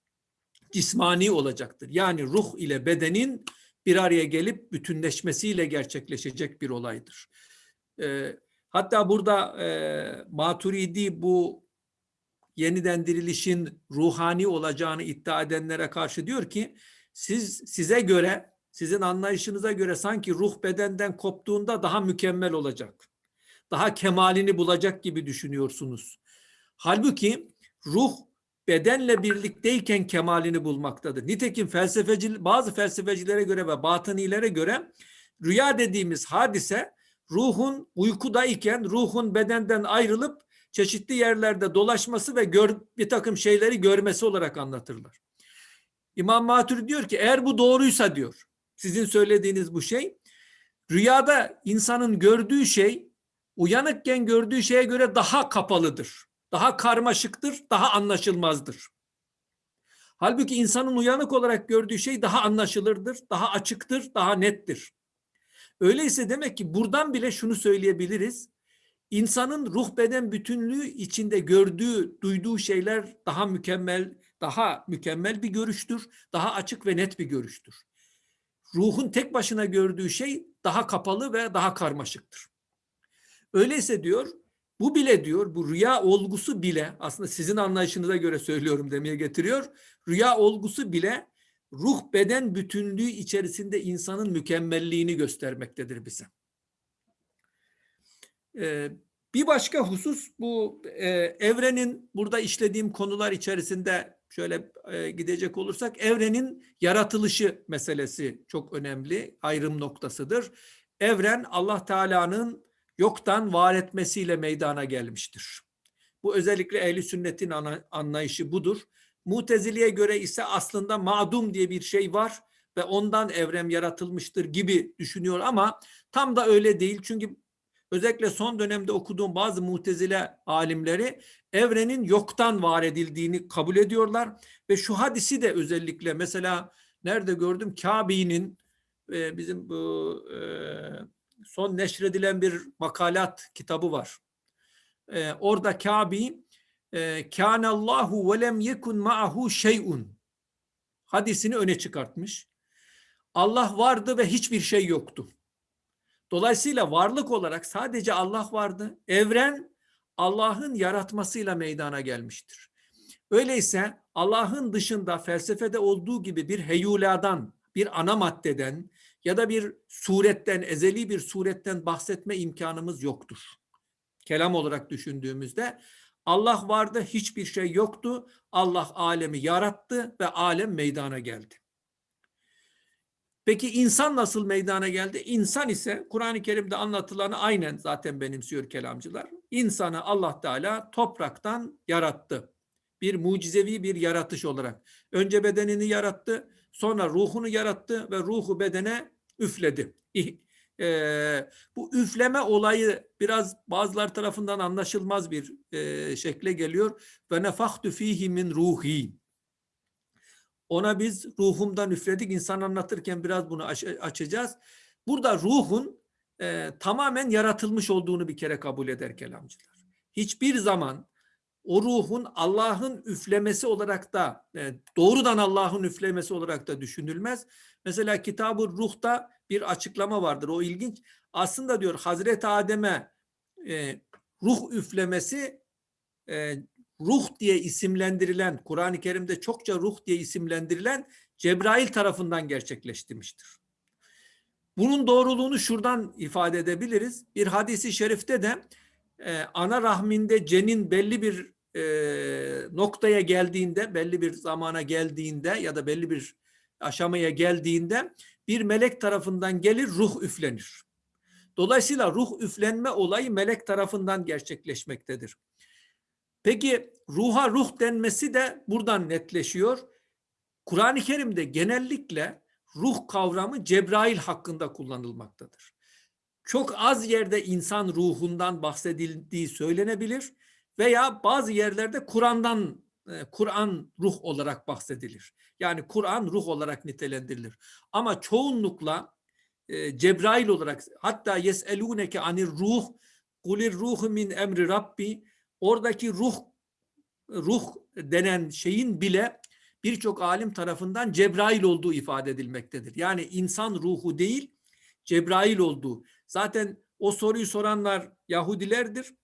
cismani olacaktır. Yani ruh ile bedenin bir araya gelip bütünleşmesiyle gerçekleşecek bir olaydır. E, hatta burada e, Maturidi bu yeniden dirilişin ruhani olacağını iddia edenlere karşı diyor ki siz size göre sizin anlayışınıza göre sanki ruh bedenden koptuğunda daha mükemmel olacak. Daha kemalini bulacak gibi düşünüyorsunuz. Halbuki ruh bedenle birlikteyken kemalini bulmaktadır. Nitekim felsefeci bazı felsefecilere göre ve batınilere göre rüya dediğimiz hadise ruhun uykudayken ruhun bedenden ayrılıp çeşitli yerlerde dolaşması ve gör, bir takım şeyleri görmesi olarak anlatırlar. İmam Matur diyor ki eğer bu doğruysa diyor sizin söylediğiniz bu şey rüyada insanın gördüğü şey uyanıkken gördüğü şeye göre daha kapalıdır. Daha karmaşıktır, daha anlaşılmazdır. Halbuki insanın uyanık olarak gördüğü şey daha anlaşılırdır, daha açıktır, daha nettir. Öyleyse demek ki buradan bile şunu söyleyebiliriz. İnsanın ruh beden bütünlüğü içinde gördüğü, duyduğu şeyler daha mükemmel, daha mükemmel bir görüştür, daha açık ve net bir görüştür. Ruhun tek başına gördüğü şey daha kapalı ve daha karmaşıktır. Öyleyse diyor, bu bile diyor, bu rüya olgusu bile aslında sizin anlayışınıza göre söylüyorum demeye getiriyor. Rüya olgusu bile ruh beden bütünlüğü içerisinde insanın mükemmelliğini göstermektedir bize. Bir başka husus bu evrenin burada işlediğim konular içerisinde şöyle gidecek olursak evrenin yaratılışı meselesi çok önemli ayrım noktasıdır. Evren Allah Teala'nın yoktan var etmesiyle meydana gelmiştir. Bu özellikle ehli sünnetin anlayışı budur. Muteziliye göre ise aslında madum diye bir şey var ve ondan evren yaratılmıştır gibi düşünüyor ama tam da öyle değil. Çünkü özellikle son dönemde okuduğum bazı mutezile alimleri evrenin yoktan var edildiğini kabul ediyorlar ve şu hadisi de özellikle mesela nerede gördüm Kabe'nin e, bizim bu e, son neşredilen bir makalat kitabı var. E, orada Kabe e, Kânallahu ve lem yekun ma'ahu şey'un hadisini öne çıkartmış. Allah vardı ve hiçbir şey yoktu. Dolayısıyla varlık olarak sadece Allah vardı. Evren Allah'ın yaratmasıyla meydana gelmiştir. Öyleyse Allah'ın dışında felsefede olduğu gibi bir heyuladan, bir ana maddeden ya da bir suretten, ezeli bir suretten bahsetme imkanımız yoktur. Kelam olarak düşündüğümüzde Allah vardı, hiçbir şey yoktu. Allah alemi yarattı ve alem meydana geldi. Peki insan nasıl meydana geldi? İnsan ise Kur'an-ı Kerim'de anlatılanı aynen zaten benimsiyor kelamcılar. İnsanı Allah Teala topraktan yarattı. Bir mucizevi bir yaratış olarak. Önce bedenini yarattı, sonra ruhunu yarattı ve ruhu bedene üfledi. E, bu üfleme olayı biraz bazılar tarafından anlaşılmaz bir e, şekle geliyor. Ve nefahtu fihi min ruhi. Ona biz ruhumdan üfledik. İnsan anlatırken biraz bunu aç açacağız. Burada ruhun e, tamamen yaratılmış olduğunu bir kere kabul eder kelamcılar. Hiçbir zaman o ruhun Allah'ın üflemesi olarak da e, doğrudan Allah'ın üflemesi olarak da düşünülmez. Mesela kitabı ruhta bir açıklama vardır. O ilginç. Aslında diyor Hazreti Adem'e e, ruh üflemesi e, ruh diye isimlendirilen, Kur'an-ı Kerim'de çokça ruh diye isimlendirilen Cebrail tarafından gerçekleştirmiştir. Bunun doğruluğunu şuradan ifade edebiliriz. Bir hadisi şerifte de e, ana rahminde cenin belli bir e, noktaya geldiğinde, belli bir zamana geldiğinde ya da belli bir aşamaya geldiğinde bir melek tarafından gelir, ruh üflenir. Dolayısıyla ruh üflenme olayı melek tarafından gerçekleşmektedir. Peki ruha ruh denmesi de buradan netleşiyor. Kur'an-ı Kerim'de genellikle ruh kavramı Cebrail hakkında kullanılmaktadır. Çok az yerde insan ruhundan bahsedildiği söylenebilir veya bazı yerlerde Kur'an'dan e, Kur'an ruh olarak bahsedilir. Yani Kur'an ruh olarak nitelendirilir. Ama çoğunlukla e, Cebrail olarak hatta yeseluneke anir ruh kulir ruhu min emri rabbi oradaki ruh ruh denen şeyin bile birçok alim tarafından Cebrail olduğu ifade edilmektedir. Yani insan ruhu değil Cebrail olduğu. Zaten o soruyu soranlar Yahudilerdir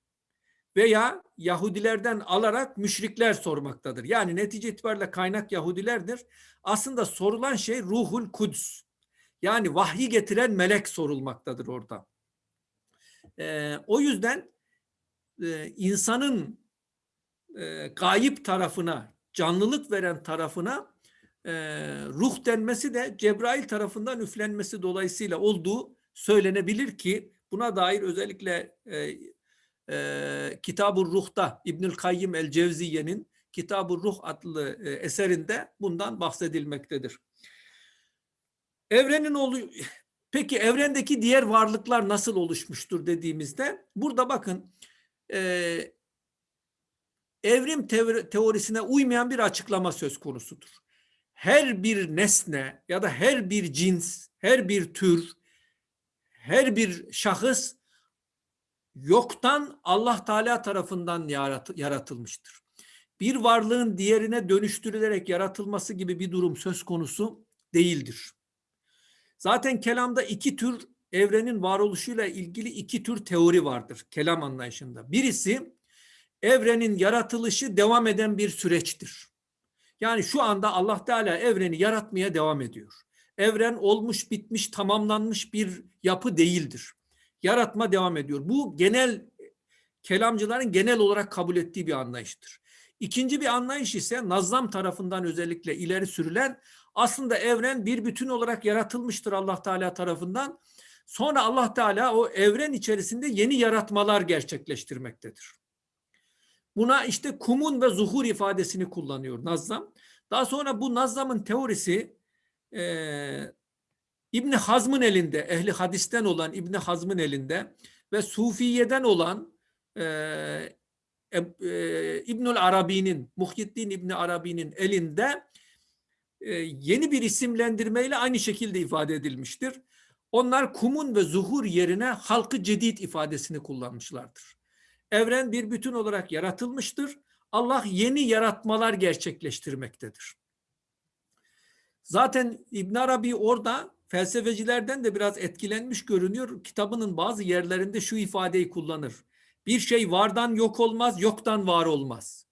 veya Yahudilerden alarak müşrikler sormaktadır. Yani netice itibariyle kaynak Yahudilerdir. Aslında sorulan şey ruhul kuds. Yani vahyi getiren melek sorulmaktadır orada. Ee, o yüzden e, insanın gayip tarafına, canlılık veren tarafına e, ruh denmesi de Cebrail tarafından üflenmesi dolayısıyla olduğu söylenebilir ki buna dair özellikle e, e, Kitab-ı Ruh'ta İbnül Kayyim el-Cevziye'nin Kitab-ı Ruh adlı e, eserinde bundan bahsedilmektedir. Evrenin olu Peki evrendeki diğer varlıklar nasıl oluşmuştur dediğimizde burada bakın e, evrim teorisine uymayan bir açıklama söz konusudur. Her bir nesne ya da her bir cins, her bir tür, her bir şahıs yoktan Allah Teala tarafından yaratılmıştır. Bir varlığın diğerine dönüştürülerek yaratılması gibi bir durum söz konusu değildir. Zaten kelamda iki tür evrenin varoluşuyla ilgili iki tür teori vardır kelam anlayışında. Birisi evrenin yaratılışı devam eden bir süreçtir. Yani şu anda Allah Teala evreni yaratmaya devam ediyor. Evren olmuş, bitmiş, tamamlanmış bir yapı değildir. Yaratma devam ediyor. Bu genel kelamcıların genel olarak kabul ettiği bir anlayıştır. İkinci bir anlayış ise Nazlam tarafından özellikle ileri sürülen aslında evren bir bütün olarak yaratılmıştır Allah Teala tarafından. Sonra Allah Teala o evren içerisinde yeni yaratmalar gerçekleştirmektedir. Buna işte kumun ve zuhur ifadesini kullanıyor Nazlam. Daha sonra bu Nazlam'ın teorisi e, İbni Hazm'ın elinde, ehli hadisten olan İbni Hazm'ın elinde ve Sufiye'den olan e, e, İbnül Arabi'nin, Muhyiddin İbni Arabi'nin elinde e, yeni bir isimlendirmeyle aynı şekilde ifade edilmiştir. Onlar kumun ve zuhur yerine halkı cedid ifadesini kullanmışlardır. Evren bir bütün olarak yaratılmıştır. Allah yeni yaratmalar gerçekleştirmektedir. Zaten İbn Arabi orada felsefecilerden de biraz etkilenmiş görünüyor. Kitabının bazı yerlerinde şu ifadeyi kullanır. Bir şey vardan yok olmaz, yoktan var olmaz.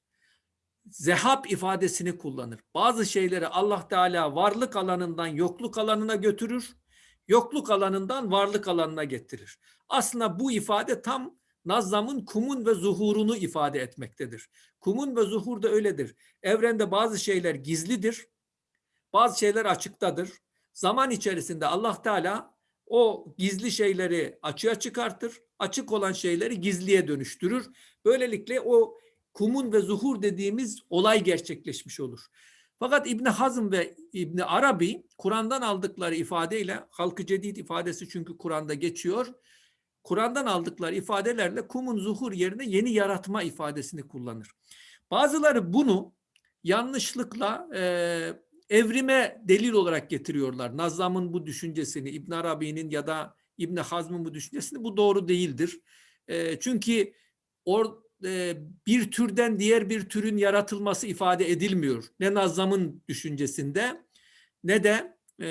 Zehab ifadesini kullanır. Bazı şeyleri Allah Teala varlık alanından yokluk alanına götürür, yokluk alanından varlık alanına getirir. Aslında bu ifade tam Nazlam'ın kumun ve zuhurunu ifade etmektedir. Kumun ve zuhur da öyledir. Evrende bazı şeyler gizlidir, bazı şeyler açıktadır. Zaman içerisinde Allah Teala o gizli şeyleri açığa çıkartır, açık olan şeyleri gizliye dönüştürür. Böylelikle o kumun ve zuhur dediğimiz olay gerçekleşmiş olur. Fakat İbni Hazm ve İbni Arabi Kur'an'dan aldıkları ifadeyle halkı cedid ifadesi çünkü Kur'an'da geçiyor. Kur'an'dan aldıkları ifadelerle kumun zuhur yerine yeni yaratma ifadesini kullanır. Bazıları bunu yanlışlıkla e, evrime delil olarak getiriyorlar. Nazlam'ın bu düşüncesini, İbn Arabi'nin ya da İbn Hazm'ın bu düşüncesini bu doğru değildir. E, çünkü or, e, bir türden diğer bir türün yaratılması ifade edilmiyor. Ne Nazlam'ın düşüncesinde ne de e,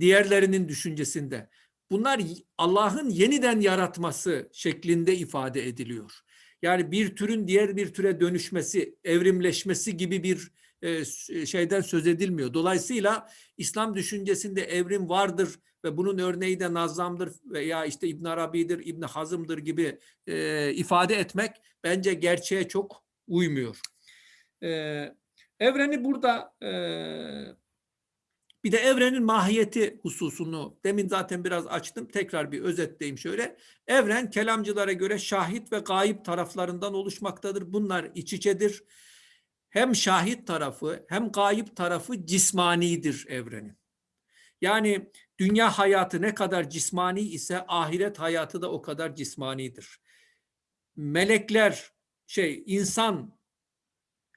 diğerlerinin düşüncesinde. Bunlar Allah'ın yeniden yaratması şeklinde ifade ediliyor. Yani bir türün diğer bir türe dönüşmesi, evrimleşmesi gibi bir e, şeyden söz edilmiyor. Dolayısıyla İslam düşüncesinde evrim vardır ve bunun örneği de Nazlam'dır veya işte İbn Arabi'dir, İbn Hazım'dır gibi e, ifade etmek bence gerçeğe çok uymuyor. E, evreni burada e, bir de evrenin mahiyeti hususunu demin zaten biraz açtım. Tekrar bir özetleyeyim şöyle. Evren kelamcılara göre şahit ve gayip taraflarından oluşmaktadır. Bunlar iç içedir. Hem şahit tarafı hem gayip tarafı cismanidir evrenin. Yani dünya hayatı ne kadar cismani ise ahiret hayatı da o kadar cismanidir. Melekler, şey insan,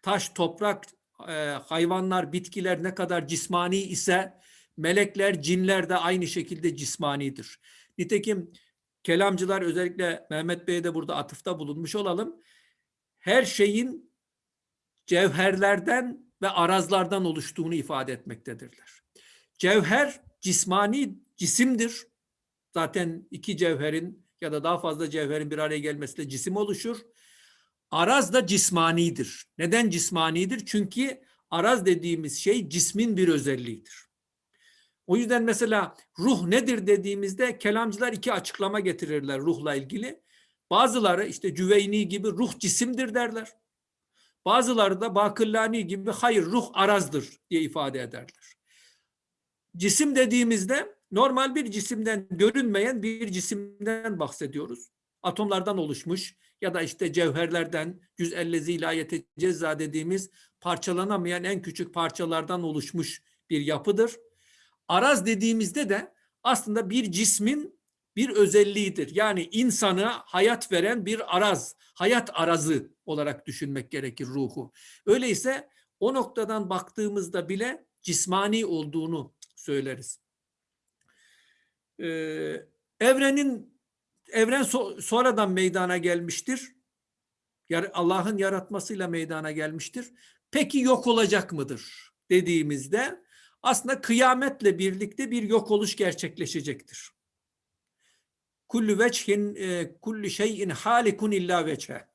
taş, toprak, e, hayvanlar, bitkiler ne kadar cismani ise melekler, cinler de aynı şekilde cismanidir. Nitekim kelamcılar özellikle Mehmet Bey'e de burada atıfta bulunmuş olalım. Her şeyin cevherlerden ve arazlardan oluştuğunu ifade etmektedirler. Cevher cismani cisimdir. Zaten iki cevherin ya da daha fazla cevherin bir araya gelmesiyle cisim oluşur. Araz da cismanidir. Neden cismanidir? Çünkü araz dediğimiz şey cismin bir özelliğidir. O yüzden mesela ruh nedir dediğimizde kelamcılar iki açıklama getirirler ruhla ilgili. Bazıları işte Cüveyni gibi ruh cisimdir derler. Bazıları da Bakırlani gibi hayır ruh arazdır diye ifade ederler. Cisim dediğimizde normal bir cisimden görünmeyen bir cisimden bahsediyoruz. Atomlardan oluşmuş ya da işte cevherlerden cüz-ellezi ilayete cezza dediğimiz parçalanamayan en küçük parçalardan oluşmuş bir yapıdır. Araz dediğimizde de aslında bir cismin bir özelliğidir. Yani insana hayat veren bir araz, hayat arazı olarak düşünmek gerekir ruhu. Öyleyse o noktadan baktığımızda bile cismani olduğunu söyleriz. Ee, evrenin evren so sonradan meydana gelmiştir. Allah'ın yaratmasıyla meydana gelmiştir. Peki yok olacak mıdır dediğimizde aslında kıyametle birlikte bir yok oluş gerçekleşecektir. Kullu veçhin e, kullu şeyin halikun illa veçhe.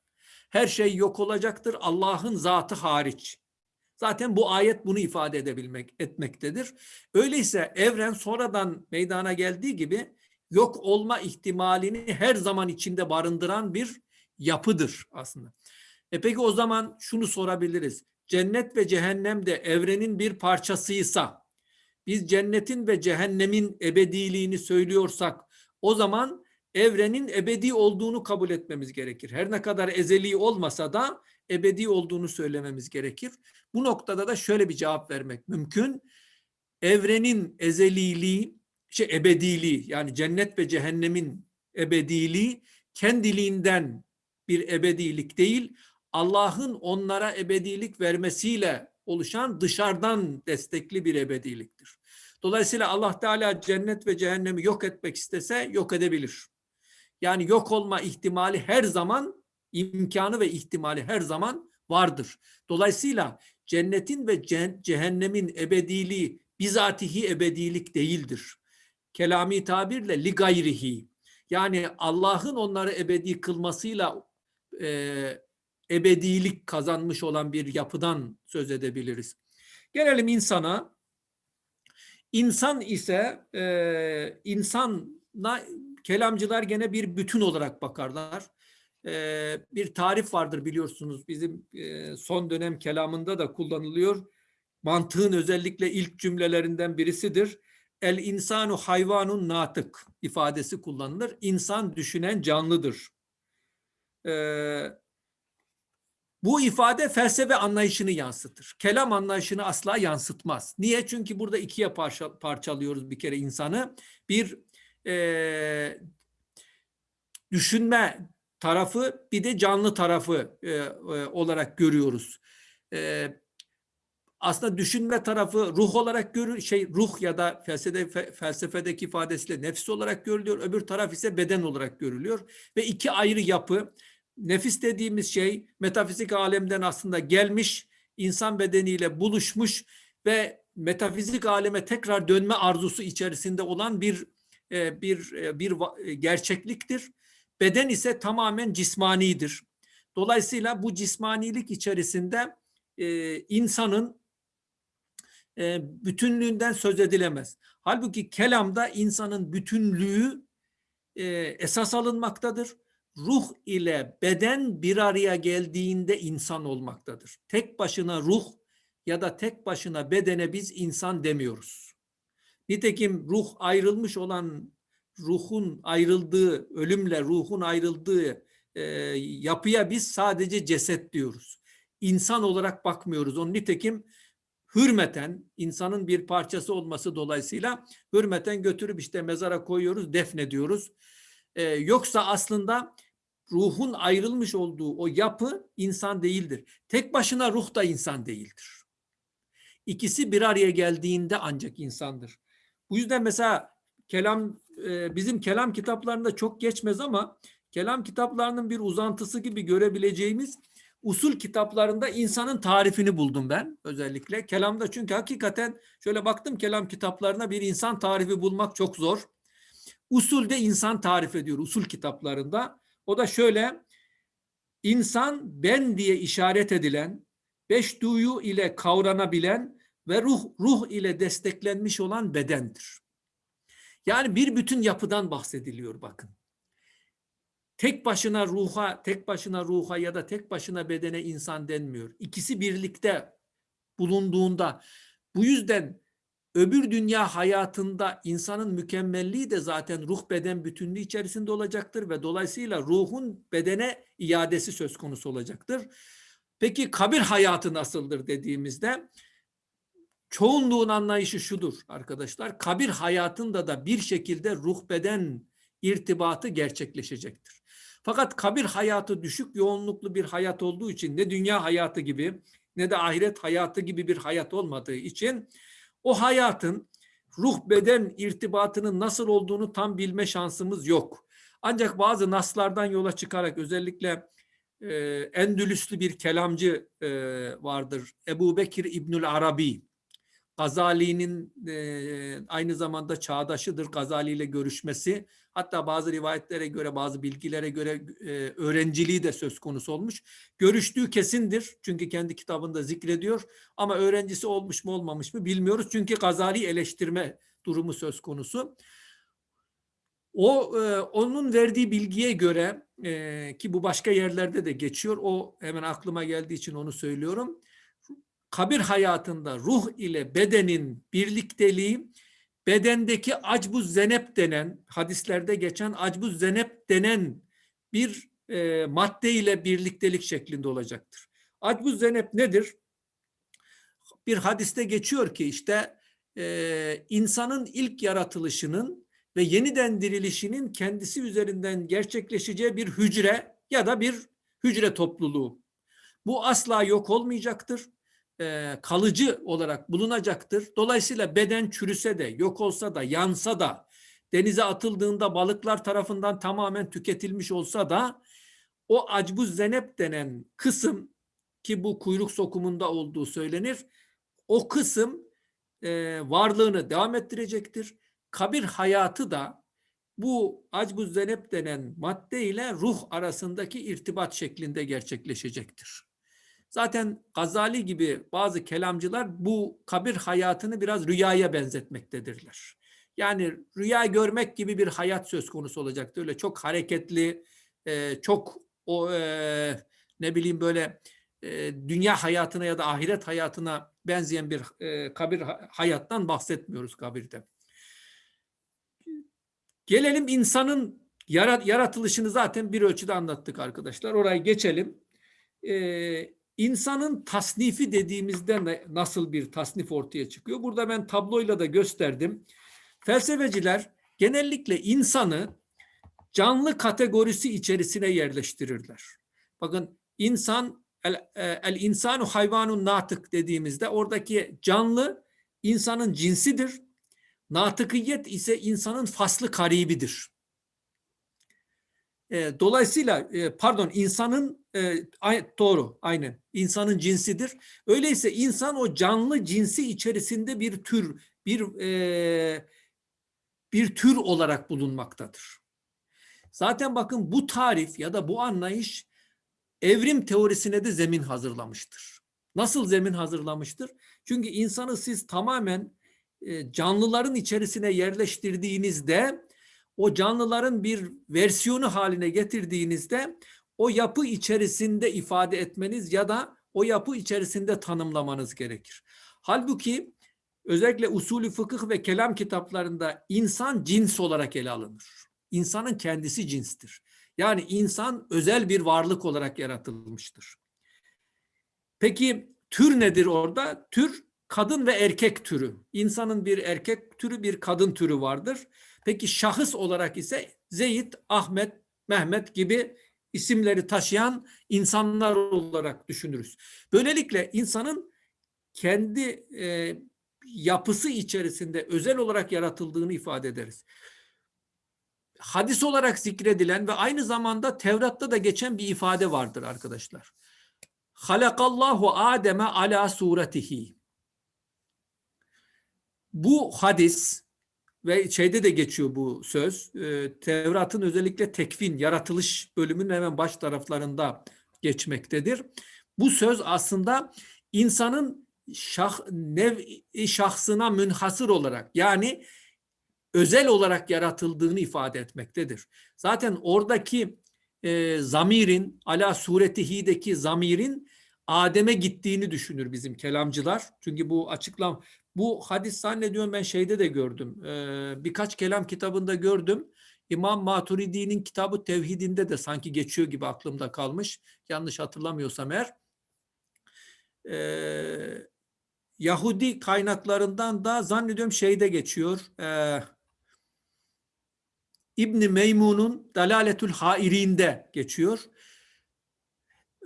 Her şey yok olacaktır Allah'ın zatı hariç. Zaten bu ayet bunu ifade edebilmek etmektedir. Öyleyse evren sonradan meydana geldiği gibi yok olma ihtimalini her zaman içinde barındıran bir yapıdır aslında. E peki o zaman şunu sorabiliriz. Cennet ve cehennem de evrenin bir parçasıysa, biz cennetin ve cehennemin ebediliğini söylüyorsak, o zaman evrenin ebedi olduğunu kabul etmemiz gerekir. Her ne kadar ezeli olmasa da ebedi olduğunu söylememiz gerekir. Bu noktada da şöyle bir cevap vermek mümkün. Evrenin ezeliliği, şey ebediliği yani cennet ve cehennemin ebediliği kendiliğinden bir ebedilik değil, Allah'ın onlara ebedilik vermesiyle oluşan dışarıdan destekli bir ebediliktir. Dolayısıyla Allah Teala cennet ve cehennemi yok etmek istese yok edebilir. Yani yok olma ihtimali her zaman imkanı ve ihtimali her zaman vardır. Dolayısıyla cennetin ve cehennemin ebediliği bizatihi ebedilik değildir. Kelami tabirle li gayrihi. Yani Allah'ın onları ebedi kılmasıyla e, ebedilik kazanmış olan bir yapıdan söz edebiliriz. Gelelim insana. İnsan ise e, insana kelamcılar gene bir bütün olarak bakarlar. E, bir tarif vardır biliyorsunuz bizim e, son dönem kelamında da kullanılıyor. Mantığın özellikle ilk cümlelerinden birisidir. El insanu hayvanun natık ifadesi kullanılır. İnsan düşünen canlıdır. Ee, bu ifade felsefe anlayışını yansıtır. Kelam anlayışını asla yansıtmaz. Niye? Çünkü burada ikiye parça, parçalıyoruz bir kere insanı. Bir e, düşünme tarafı bir de canlı tarafı e, e, olarak görüyoruz. E, aslında düşünme tarafı ruh olarak görür şey ruh ya da felsefe felsefedeki ifadesiyle nefis olarak görülüyor. Öbür taraf ise beden olarak görülüyor ve iki ayrı yapı. Nefis dediğimiz şey metafizik alemden aslında gelmiş, insan bedeniyle buluşmuş ve metafizik aleme tekrar dönme arzusu içerisinde olan bir bir e, bir e, gerçekliktir. Beden ise tamamen cismanidir. Dolayısıyla bu cismanilik içerisinde e, insanın e, bütünlüğünden söz edilemez. Halbuki kelamda insanın bütünlüğü e, esas alınmaktadır. Ruh ile beden bir araya geldiğinde insan olmaktadır. Tek başına ruh ya da tek başına bedene biz insan demiyoruz. Nitekim ruh ayrılmış olan ruhun ayrıldığı, ölümle ruhun ayrıldığı e, yapıya biz sadece ceset diyoruz. İnsan olarak bakmıyoruz. Onun nitekim hürmeten insanın bir parçası olması dolayısıyla hürmeten götürüp işte mezara koyuyoruz, defnediyoruz. Ee, yoksa aslında ruhun ayrılmış olduğu o yapı insan değildir. Tek başına ruh da insan değildir. İkisi bir araya geldiğinde ancak insandır. Bu yüzden mesela kelam e, bizim kelam kitaplarında çok geçmez ama kelam kitaplarının bir uzantısı gibi görebileceğimiz usul kitaplarında insanın tarifini buldum ben özellikle. Kelamda çünkü hakikaten şöyle baktım kelam kitaplarına bir insan tarifi bulmak çok zor. Usulde insan tarif ediyor usul kitaplarında. O da şöyle insan ben diye işaret edilen, beş duyu ile kavranabilen ve ruh ruh ile desteklenmiş olan bedendir. Yani bir bütün yapıdan bahsediliyor bakın tek başına ruha, tek başına ruha ya da tek başına bedene insan denmiyor. İkisi birlikte bulunduğunda bu yüzden öbür dünya hayatında insanın mükemmelliği de zaten ruh beden bütünlüğü içerisinde olacaktır ve dolayısıyla ruhun bedene iadesi söz konusu olacaktır. Peki kabir hayatı nasıldır dediğimizde çoğunluğun anlayışı şudur arkadaşlar. Kabir hayatında da bir şekilde ruh beden irtibatı gerçekleşecektir. Fakat kabir hayatı düşük yoğunluklu bir hayat olduğu için ne dünya hayatı gibi ne de ahiret hayatı gibi bir hayat olmadığı için o hayatın ruh beden irtibatının nasıl olduğunu tam bilme şansımız yok. Ancak bazı naslardan yola çıkarak özellikle e, Endülüslü bir kelamcı e, vardır. Ebu Bekir İbnül Arabi. Gazali'nin e, aynı zamanda çağdaşıdır Gazali ile görüşmesi. Hatta bazı rivayetlere göre, bazı bilgilere göre e, öğrenciliği de söz konusu olmuş. Görüştüğü kesindir. Çünkü kendi kitabında zikrediyor. Ama öğrencisi olmuş mu olmamış mı bilmiyoruz. Çünkü Gazali eleştirme durumu söz konusu. O e, onun verdiği bilgiye göre e, ki bu başka yerlerde de geçiyor. O hemen aklıma geldiği için onu söylüyorum. Kabir hayatında ruh ile bedenin birlikteliği bedendeki acbuz zenep denen hadislerde geçen acbuz zenep denen bir e, madde ile birliktelik şeklinde olacaktır. Acbuz zenep nedir? Bir hadiste geçiyor ki işte e, insanın ilk yaratılışının ve yeniden dirilişinin kendisi üzerinden gerçekleşeceği bir hücre ya da bir hücre topluluğu. Bu asla yok olmayacaktır e, kalıcı olarak bulunacaktır. Dolayısıyla beden çürüse de, yok olsa da, yansa da, denize atıldığında balıklar tarafından tamamen tüketilmiş olsa da o acbuz zenep denen kısım ki bu kuyruk sokumunda olduğu söylenir. O kısım e, varlığını devam ettirecektir. Kabir hayatı da bu acbuz zenep denen madde ile ruh arasındaki irtibat şeklinde gerçekleşecektir. Zaten Gazali gibi bazı kelamcılar bu kabir hayatını biraz rüyaya benzetmektedirler. Yani rüya görmek gibi bir hayat söz konusu olacaktı. Öyle çok hareketli, e, çok o e, ne bileyim böyle e, dünya hayatına ya da ahiret hayatına benzeyen bir kabir hayattan bahsetmiyoruz kabirde. Gelelim insanın yaratılışını zaten bir ölçüde anlattık arkadaşlar. Orayı geçelim. İnsanın tasnifi dediğimizde nasıl bir tasnif ortaya çıkıyor? Burada ben tabloyla da gösterdim. Felsefeciler genellikle insanı canlı kategorisi içerisine yerleştirirler. Bakın insan el, e, el insanu hayvanun natık dediğimizde oradaki canlı insanın cinsidir. Natıkiyet ise insanın faslı karibidir. E, dolayısıyla e, pardon insanın e, doğru aynen insanın cinsidir. Öyleyse insan o canlı cinsi içerisinde bir tür bir e, bir tür olarak bulunmaktadır. Zaten bakın bu tarif ya da bu anlayış evrim teorisine de zemin hazırlamıştır. Nasıl zemin hazırlamıştır? Çünkü insanı siz tamamen e, canlıların içerisine yerleştirdiğinizde o canlıların bir versiyonu haline getirdiğinizde o yapı içerisinde ifade etmeniz ya da o yapı içerisinde tanımlamanız gerekir. Halbuki özellikle usulü fıkıh ve kelam kitaplarında insan cins olarak ele alınır. İnsanın kendisi cinstir. Yani insan özel bir varlık olarak yaratılmıştır. Peki tür nedir orada? Tür kadın ve erkek türü. İnsanın bir erkek türü, bir kadın türü vardır. Peki şahıs olarak ise Zeyd, Ahmet, Mehmet gibi isimleri taşıyan insanlar olarak düşünürüz. Böylelikle insanın kendi e, yapısı içerisinde özel olarak yaratıldığını ifade ederiz. Hadis olarak zikredilen ve aynı zamanda Tevrat'ta da geçen bir ifade vardır arkadaşlar. Halakallahu Adem'e ala suretihi. Bu hadis ve şeyde de geçiyor bu söz. E, Tevrat'ın özellikle tekvin, yaratılış bölümünün hemen baş taraflarında geçmektedir. Bu söz aslında insanın şah, nev şahsına münhasır olarak yani özel olarak yaratıldığını ifade etmektedir. Zaten oradaki e, zamirin, ala suretihi'deki zamirin Adem'e gittiğini düşünür bizim kelamcılar. Çünkü bu açıklam bu hadis zannediyorum ben şeyde de gördüm. Ee, birkaç kelam kitabında gördüm. İmam Maturidi'nin kitabı Tevhidinde de sanki geçiyor gibi aklımda kalmış. Yanlış hatırlamıyorsam eğer. Ee, Yahudi kaynaklarından da zannediyorum şeyde geçiyor. Ee, İbni Meymun'un Dalaletül Hairinde geçiyor.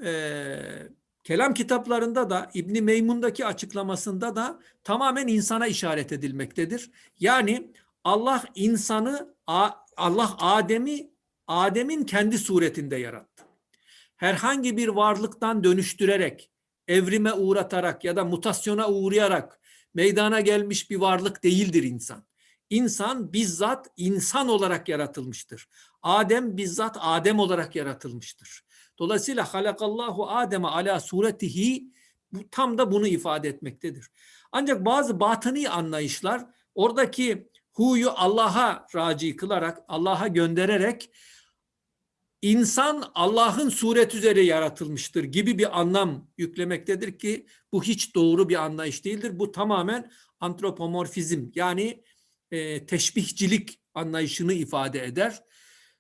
Ee, Kelam kitaplarında da İbni Meymun'daki açıklamasında da tamamen insana işaret edilmektedir. Yani Allah insanı Allah Adem'i Adem'in kendi suretinde yarattı. Herhangi bir varlıktan dönüştürerek, evrime uğratarak ya da mutasyona uğrayarak meydana gelmiş bir varlık değildir insan. İnsan bizzat insan olarak yaratılmıştır. Adem bizzat Adem olarak yaratılmıştır. Dolayısıyla halakallahu Adem'e ala suretihi bu tam da bunu ifade etmektedir. Ancak bazı batıni anlayışlar oradaki huyu Allah'a raci kılarak, Allah'a göndererek insan Allah'ın suret üzere yaratılmıştır gibi bir anlam yüklemektedir ki bu hiç doğru bir anlayış değildir. Bu tamamen antropomorfizm yani e, teşbihcilik anlayışını ifade eder.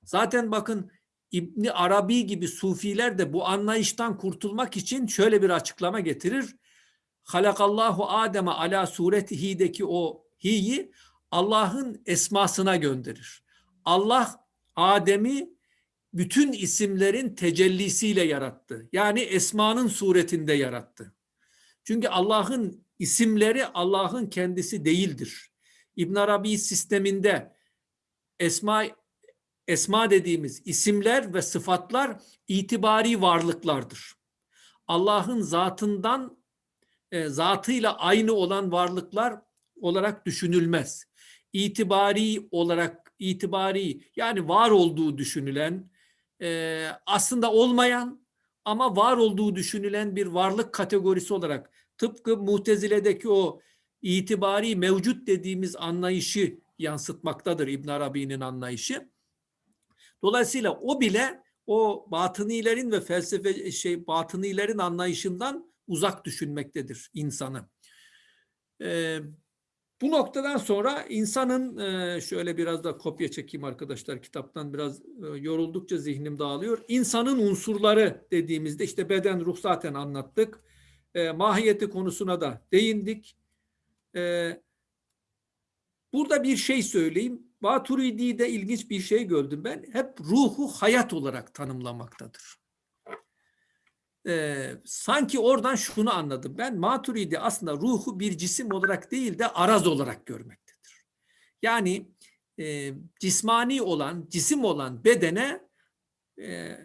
Zaten bakın İbni Arabi gibi sufiler de bu anlayıştan kurtulmak için şöyle bir açıklama getirir. Halakallahu Adem'e ala suretihi'deki o hi'yi Allah'ın esmasına gönderir. Allah Adem'i bütün isimlerin tecellisiyle yarattı. Yani esmanın suretinde yarattı. Çünkü Allah'ın isimleri Allah'ın kendisi değildir. İbn Arabi sisteminde esma esma dediğimiz isimler ve sıfatlar itibari varlıklardır. Allah'ın zatından e, zatıyla aynı olan varlıklar olarak düşünülmez. İtibari olarak itibari yani var olduğu düşünülen e, aslında olmayan ama var olduğu düşünülen bir varlık kategorisi olarak tıpkı Mutezile'deki o itibari mevcut dediğimiz anlayışı yansıtmaktadır İbn Arabi'nin anlayışı. Dolayısıyla o bile o batınilerin ve felsefe şey batınilerin anlayışından uzak düşünmektedir insanı. Ee, bu noktadan sonra insanın şöyle biraz da kopya çekeyim arkadaşlar kitaptan biraz yoruldukça zihnim dağılıyor. İnsanın unsurları dediğimizde işte beden ruh zaten anlattık. Mahiyeti konusuna da değindik. Burada bir şey söyleyeyim. Maturidi'de ilginç bir şey gördüm ben. Hep ruhu hayat olarak tanımlamaktadır. Ee, sanki oradan şunu anladım. Ben Maturidi aslında ruhu bir cisim olarak değil de araz olarak görmektedir. Yani e, cismani olan, cisim olan bedene e,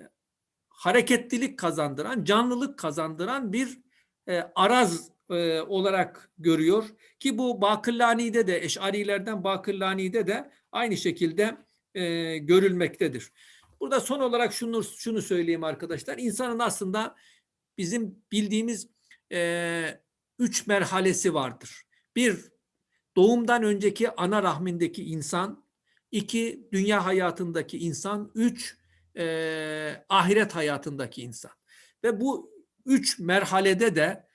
hareketlilik kazandıran, canlılık kazandıran bir e, araz e, olarak görüyor ki bu Bakırlani'de de Eş'arilerden Bakırlani'de de aynı şekilde e, görülmektedir. Burada son olarak şunu şunu söyleyeyim arkadaşlar. İnsanın aslında bizim bildiğimiz e, üç merhalesi vardır. Bir, doğumdan önceki ana rahmindeki insan. iki dünya hayatındaki insan. Üç, e, ahiret hayatındaki insan. Ve bu üç merhalede de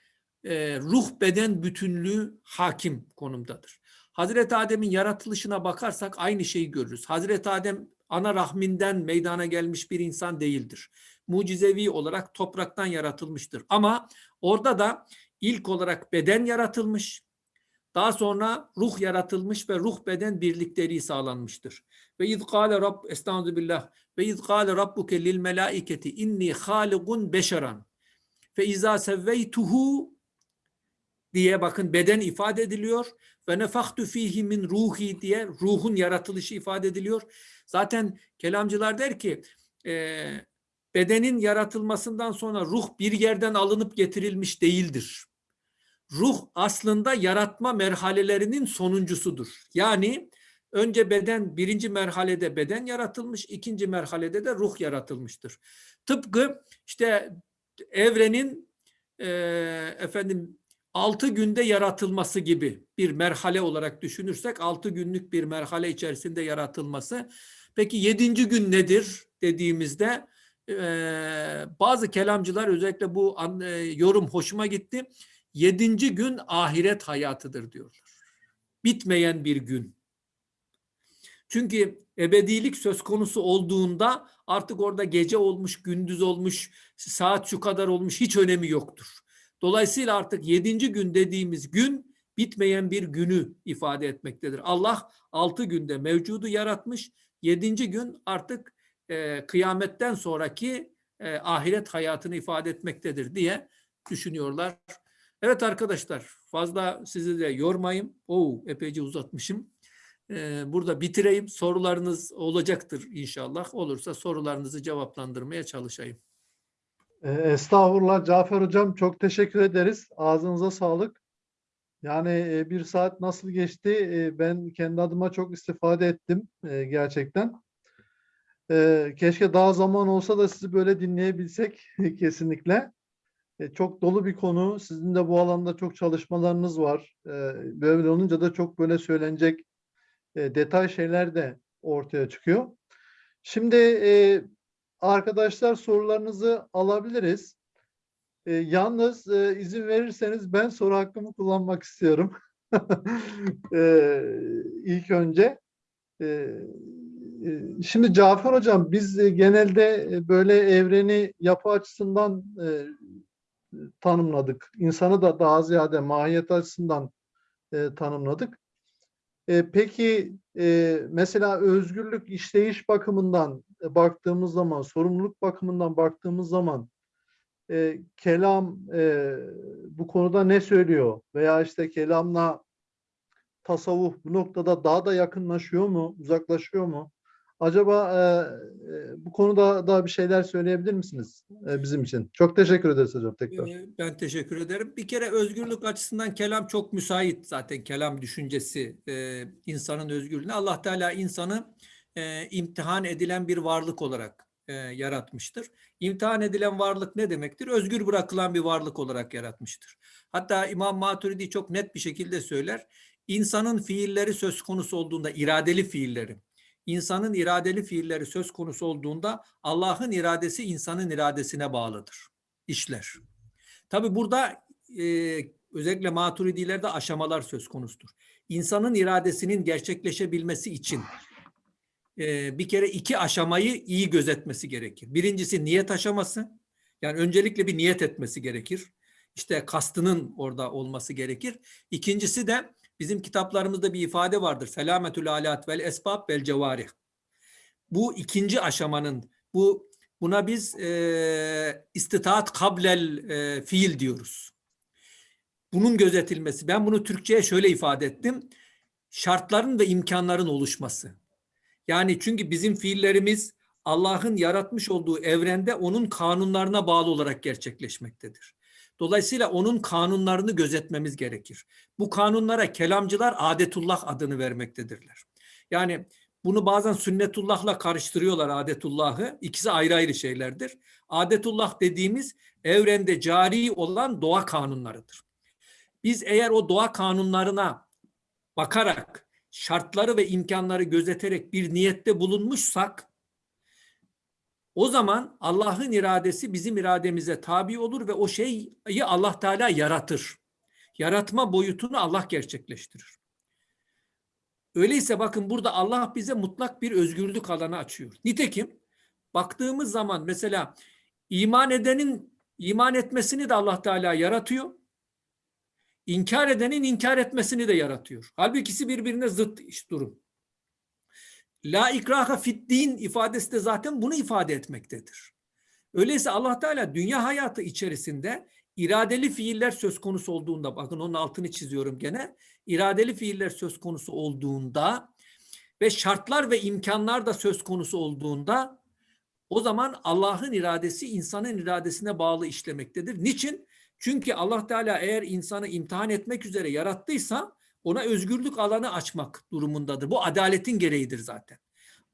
e, ruh beden bütünlüğü hakim konumdadır. Hazreti Adem'in yaratılışına bakarsak aynı şeyi görürüz. Hazreti Adem ana rahminden meydana gelmiş bir insan değildir. Mucizevi olarak topraktan yaratılmıştır. Ama orada da ilk olarak beden yaratılmış, daha sonra ruh yaratılmış ve ruh beden birlikteliği sağlanmıştır. Ve iz kâle rabb estağfirullah ve iz kâle rabbuke lil melâiketi inni hâligun beşeran fe izâ sevveytuhu diye bakın beden ifade ediliyor ve nefaktu fihi min ruhi diye ruhun yaratılışı ifade ediliyor. Zaten kelamcılar der ki e, bedenin yaratılmasından sonra ruh bir yerden alınıp getirilmiş değildir. Ruh aslında yaratma merhalelerinin sonuncusudur. Yani önce beden birinci merhalede beden yaratılmış, ikinci merhalede de ruh yaratılmıştır. Tıpkı işte evrenin e, efendim altı günde yaratılması gibi bir merhale olarak düşünürsek altı günlük bir merhale içerisinde yaratılması. Peki yedinci gün nedir dediğimizde bazı kelamcılar özellikle bu yorum hoşuma gitti. Yedinci gün ahiret hayatıdır diyorlar. Bitmeyen bir gün. Çünkü ebedilik söz konusu olduğunda artık orada gece olmuş, gündüz olmuş, saat şu kadar olmuş hiç önemi yoktur. Dolayısıyla artık yedinci gün dediğimiz gün bitmeyen bir günü ifade etmektedir. Allah altı günde mevcudu yaratmış. Yedinci gün artık e, kıyametten sonraki e, ahiret hayatını ifade etmektedir diye düşünüyorlar. Evet arkadaşlar fazla sizi de yormayayım. Oo, epeyce uzatmışım. Ee, burada bitireyim. Sorularınız olacaktır inşallah. Olursa sorularınızı cevaplandırmaya çalışayım. E, Estağfurullah Cafer Hocam çok teşekkür ederiz. Ağzınıza sağlık. Yani e, bir saat nasıl geçti e, ben kendi adıma çok istifade ettim gerçekten. Keşke daha zaman olsa da sizi böyle dinleyebilsek kesinlikle. Çok dolu bir konu. Sizin de bu alanda çok çalışmalarınız var. Böyle olunca da çok böyle söylenecek detay şeyler de ortaya çıkıyor. Şimdi arkadaşlar sorularınızı alabiliriz. E, yalnız e, izin verirseniz ben soru hakkımı kullanmak istiyorum. e, ilk önce. E, e, şimdi Cafer Hocam biz e, genelde e, böyle evreni yapı açısından e, tanımladık. İnsanı da daha ziyade mahiyet açısından e, tanımladık. E, peki e, mesela özgürlük işleyiş bakımından baktığımız zaman, sorumluluk bakımından baktığımız zaman e, kelam e, bu konuda ne söylüyor? Veya işte kelamla tasavvuf bu noktada daha da yakınlaşıyor mu, uzaklaşıyor mu? Acaba e, e, bu konuda da bir şeyler söyleyebilir misiniz e, bizim için? Çok teşekkür ederiz hocam tekrar. Ee, Ben teşekkür ederim. Bir kere özgürlük açısından kelam çok müsait zaten kelam düşüncesi e, insanın özgürlüğüne. Allah Teala insanı e, imtihan edilen bir varlık olarak e, yaratmıştır. İmtihan edilen varlık ne demektir? Özgür bırakılan bir varlık olarak yaratmıştır. Hatta İmam Maturidi çok net bir şekilde söyler. İnsanın fiilleri söz konusu olduğunda iradeli fiilleri insanın iradeli fiilleri söz konusu olduğunda Allah'ın iradesi insanın iradesine bağlıdır. İşler. Tabi burada e, özellikle maturidilerde aşamalar söz konusudur. İnsanın iradesinin gerçekleşebilmesi için bir kere iki aşamayı iyi gözetmesi gerekir. Birincisi niyet aşaması. Yani öncelikle bir niyet etmesi gerekir. İşte kastının orada olması gerekir. İkincisi de Bizim kitaplarımızda bir ifade vardır. Selametül alat vel esbab vel cevarih. Bu ikinci aşamanın bu buna biz e, istitaat kablel e, fiil diyoruz. Bunun gözetilmesi. Ben bunu Türkçe'ye şöyle ifade ettim. Şartların ve imkanların oluşması. Yani çünkü bizim fiillerimiz Allah'ın yaratmış olduğu evrende onun kanunlarına bağlı olarak gerçekleşmektedir. Dolayısıyla onun kanunlarını gözetmemiz gerekir. Bu kanunlara kelamcılar adetullah adını vermektedirler. Yani bunu bazen sünnetullahla karıştırıyorlar adetullahı. İkisi ayrı ayrı şeylerdir. Adetullah dediğimiz evrende cari olan doğa kanunlarıdır. Biz eğer o doğa kanunlarına bakarak şartları ve imkanları gözeterek bir niyette bulunmuşsak o zaman Allah'ın iradesi bizim irademize tabi olur ve o şeyi Allah Teala yaratır. Yaratma boyutunu Allah gerçekleştirir. Öyleyse bakın burada Allah bize mutlak bir özgürlük alanı açıyor. Nitekim baktığımız zaman mesela iman edenin iman etmesini de Allah Teala yaratıyor. İnkar edenin inkar etmesini de yaratıyor. Halbuki ikisi birbirine zıt durum. La ikraha fit din ifadesi de zaten bunu ifade etmektedir. Öyleyse Allah Teala dünya hayatı içerisinde iradeli fiiller söz konusu olduğunda bakın onun altını çiziyorum gene. iradeli fiiller söz konusu olduğunda ve şartlar ve imkanlar da söz konusu olduğunda o zaman Allah'ın iradesi insanın iradesine bağlı işlemektedir. Niçin? Çünkü Allah Teala eğer insanı imtihan etmek üzere yarattıysa ona özgürlük alanı açmak durumundadır. Bu adaletin gereğidir zaten.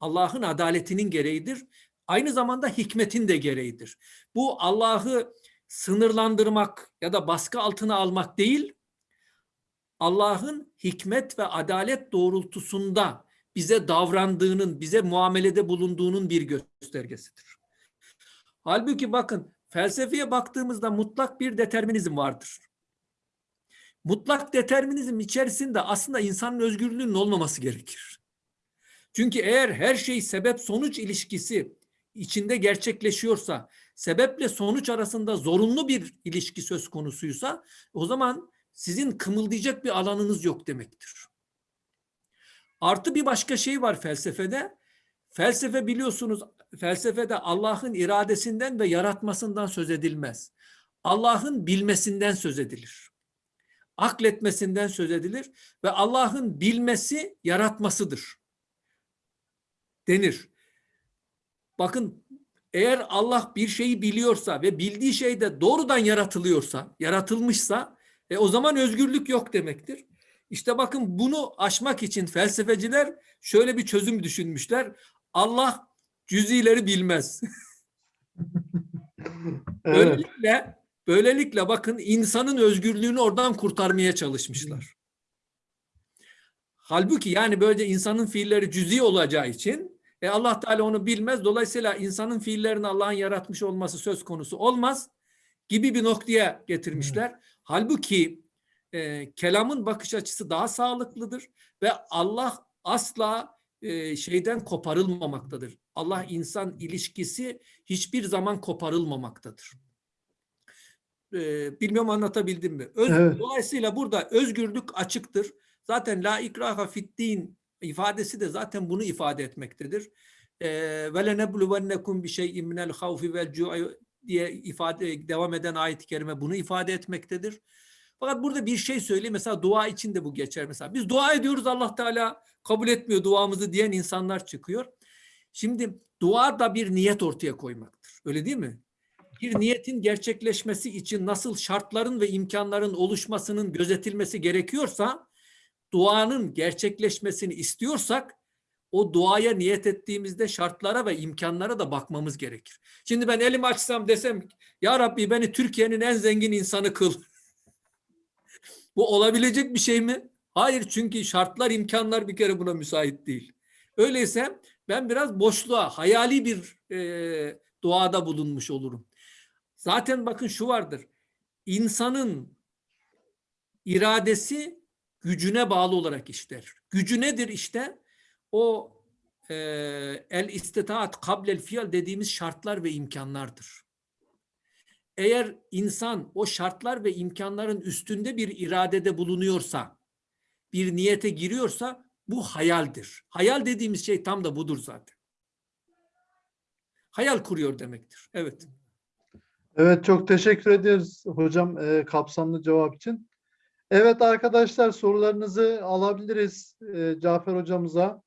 Allah'ın adaletinin gereğidir. Aynı zamanda hikmetin de gereğidir. Bu Allah'ı sınırlandırmak ya da baskı altına almak değil, Allah'ın hikmet ve adalet doğrultusunda bize davrandığının, bize muamelede bulunduğunun bir göstergesidir. Halbuki bakın felsefeye baktığımızda mutlak bir determinizm vardır. Mutlak determinizm içerisinde aslında insanın özgürlüğünün olmaması gerekir. Çünkü eğer her şey sebep sonuç ilişkisi içinde gerçekleşiyorsa, sebeple sonuç arasında zorunlu bir ilişki söz konusuysa o zaman sizin kımıldayacak bir alanınız yok demektir. Artı bir başka şey var felsefede. Felsefe biliyorsunuz felsefede Allah'ın iradesinden ve yaratmasından söz edilmez. Allah'ın bilmesinden söz edilir. Akletmesinden söz edilir ve Allah'ın bilmesi yaratmasıdır. Denir. Bakın eğer Allah bir şeyi biliyorsa ve bildiği şey de doğrudan yaratılıyorsa, yaratılmışsa e, o zaman özgürlük yok demektir. İşte bakın bunu aşmak için felsefeciler şöyle bir çözüm düşünmüşler. Allah cüzileri bilmez. Evet. Böylelikle, böylelikle bakın insanın özgürlüğünü oradan kurtarmaya çalışmışlar. Halbuki yani böyle insanın fiilleri cüzi olacağı için e Allah Teala onu bilmez. Dolayısıyla insanın fiillerini Allah'ın yaratmış olması söz konusu olmaz gibi bir noktaya getirmişler. Halbuki e, kelamın bakış açısı daha sağlıklıdır ve Allah asla e, şeyden koparılmamaktadır. Allah insan ilişkisi hiçbir zaman koparılmamaktadır. E, bilmiyorum anlatabildim mi? Öz, Evet. Dolayısıyla burada özgürlük açıktır. Zaten la ikraha fit din ifadesi de zaten bunu ifade etmektedir. E, Ve lenebluvennekum bi şey'in minel havfi vel cu'i diye ifade devam eden ayet-i kerime bunu ifade etmektedir. Fakat burada bir şey söyleyeyim. Mesela dua için de bu geçer. Mesela biz dua ediyoruz Allah Teala kabul etmiyor duamızı diyen insanlar çıkıyor. Şimdi dua da bir niyet ortaya koymaktır. Öyle değil mi? Bir niyetin gerçekleşmesi için nasıl şartların ve imkanların oluşmasının gözetilmesi gerekiyorsa duanın gerçekleşmesini istiyorsak o duaya niyet ettiğimizde şartlara ve imkanlara da bakmamız gerekir. Şimdi ben elimi açsam desem ya Rabbi beni Türkiye'nin en zengin insanı kıl. Bu olabilecek bir şey mi? Hayır çünkü şartlar, imkanlar bir kere buna müsait değil. Öyleyse ben biraz boşluğa, hayali bir e, duada bulunmuş olurum. Zaten bakın şu vardır. İnsanın iradesi gücüne bağlı olarak işler. Gücü nedir işte? O e, el istitaat kablel fiil dediğimiz şartlar ve imkanlardır. Eğer insan o şartlar ve imkanların üstünde bir iradede bulunuyorsa, bir niyete giriyorsa bu hayaldir. Hayal dediğimiz şey tam da budur zaten. Hayal kuruyor demektir. Evet. Evet çok teşekkür ederiz hocam e, kapsamlı cevap için. Evet arkadaşlar sorularınızı alabiliriz e, Cafer hocamıza.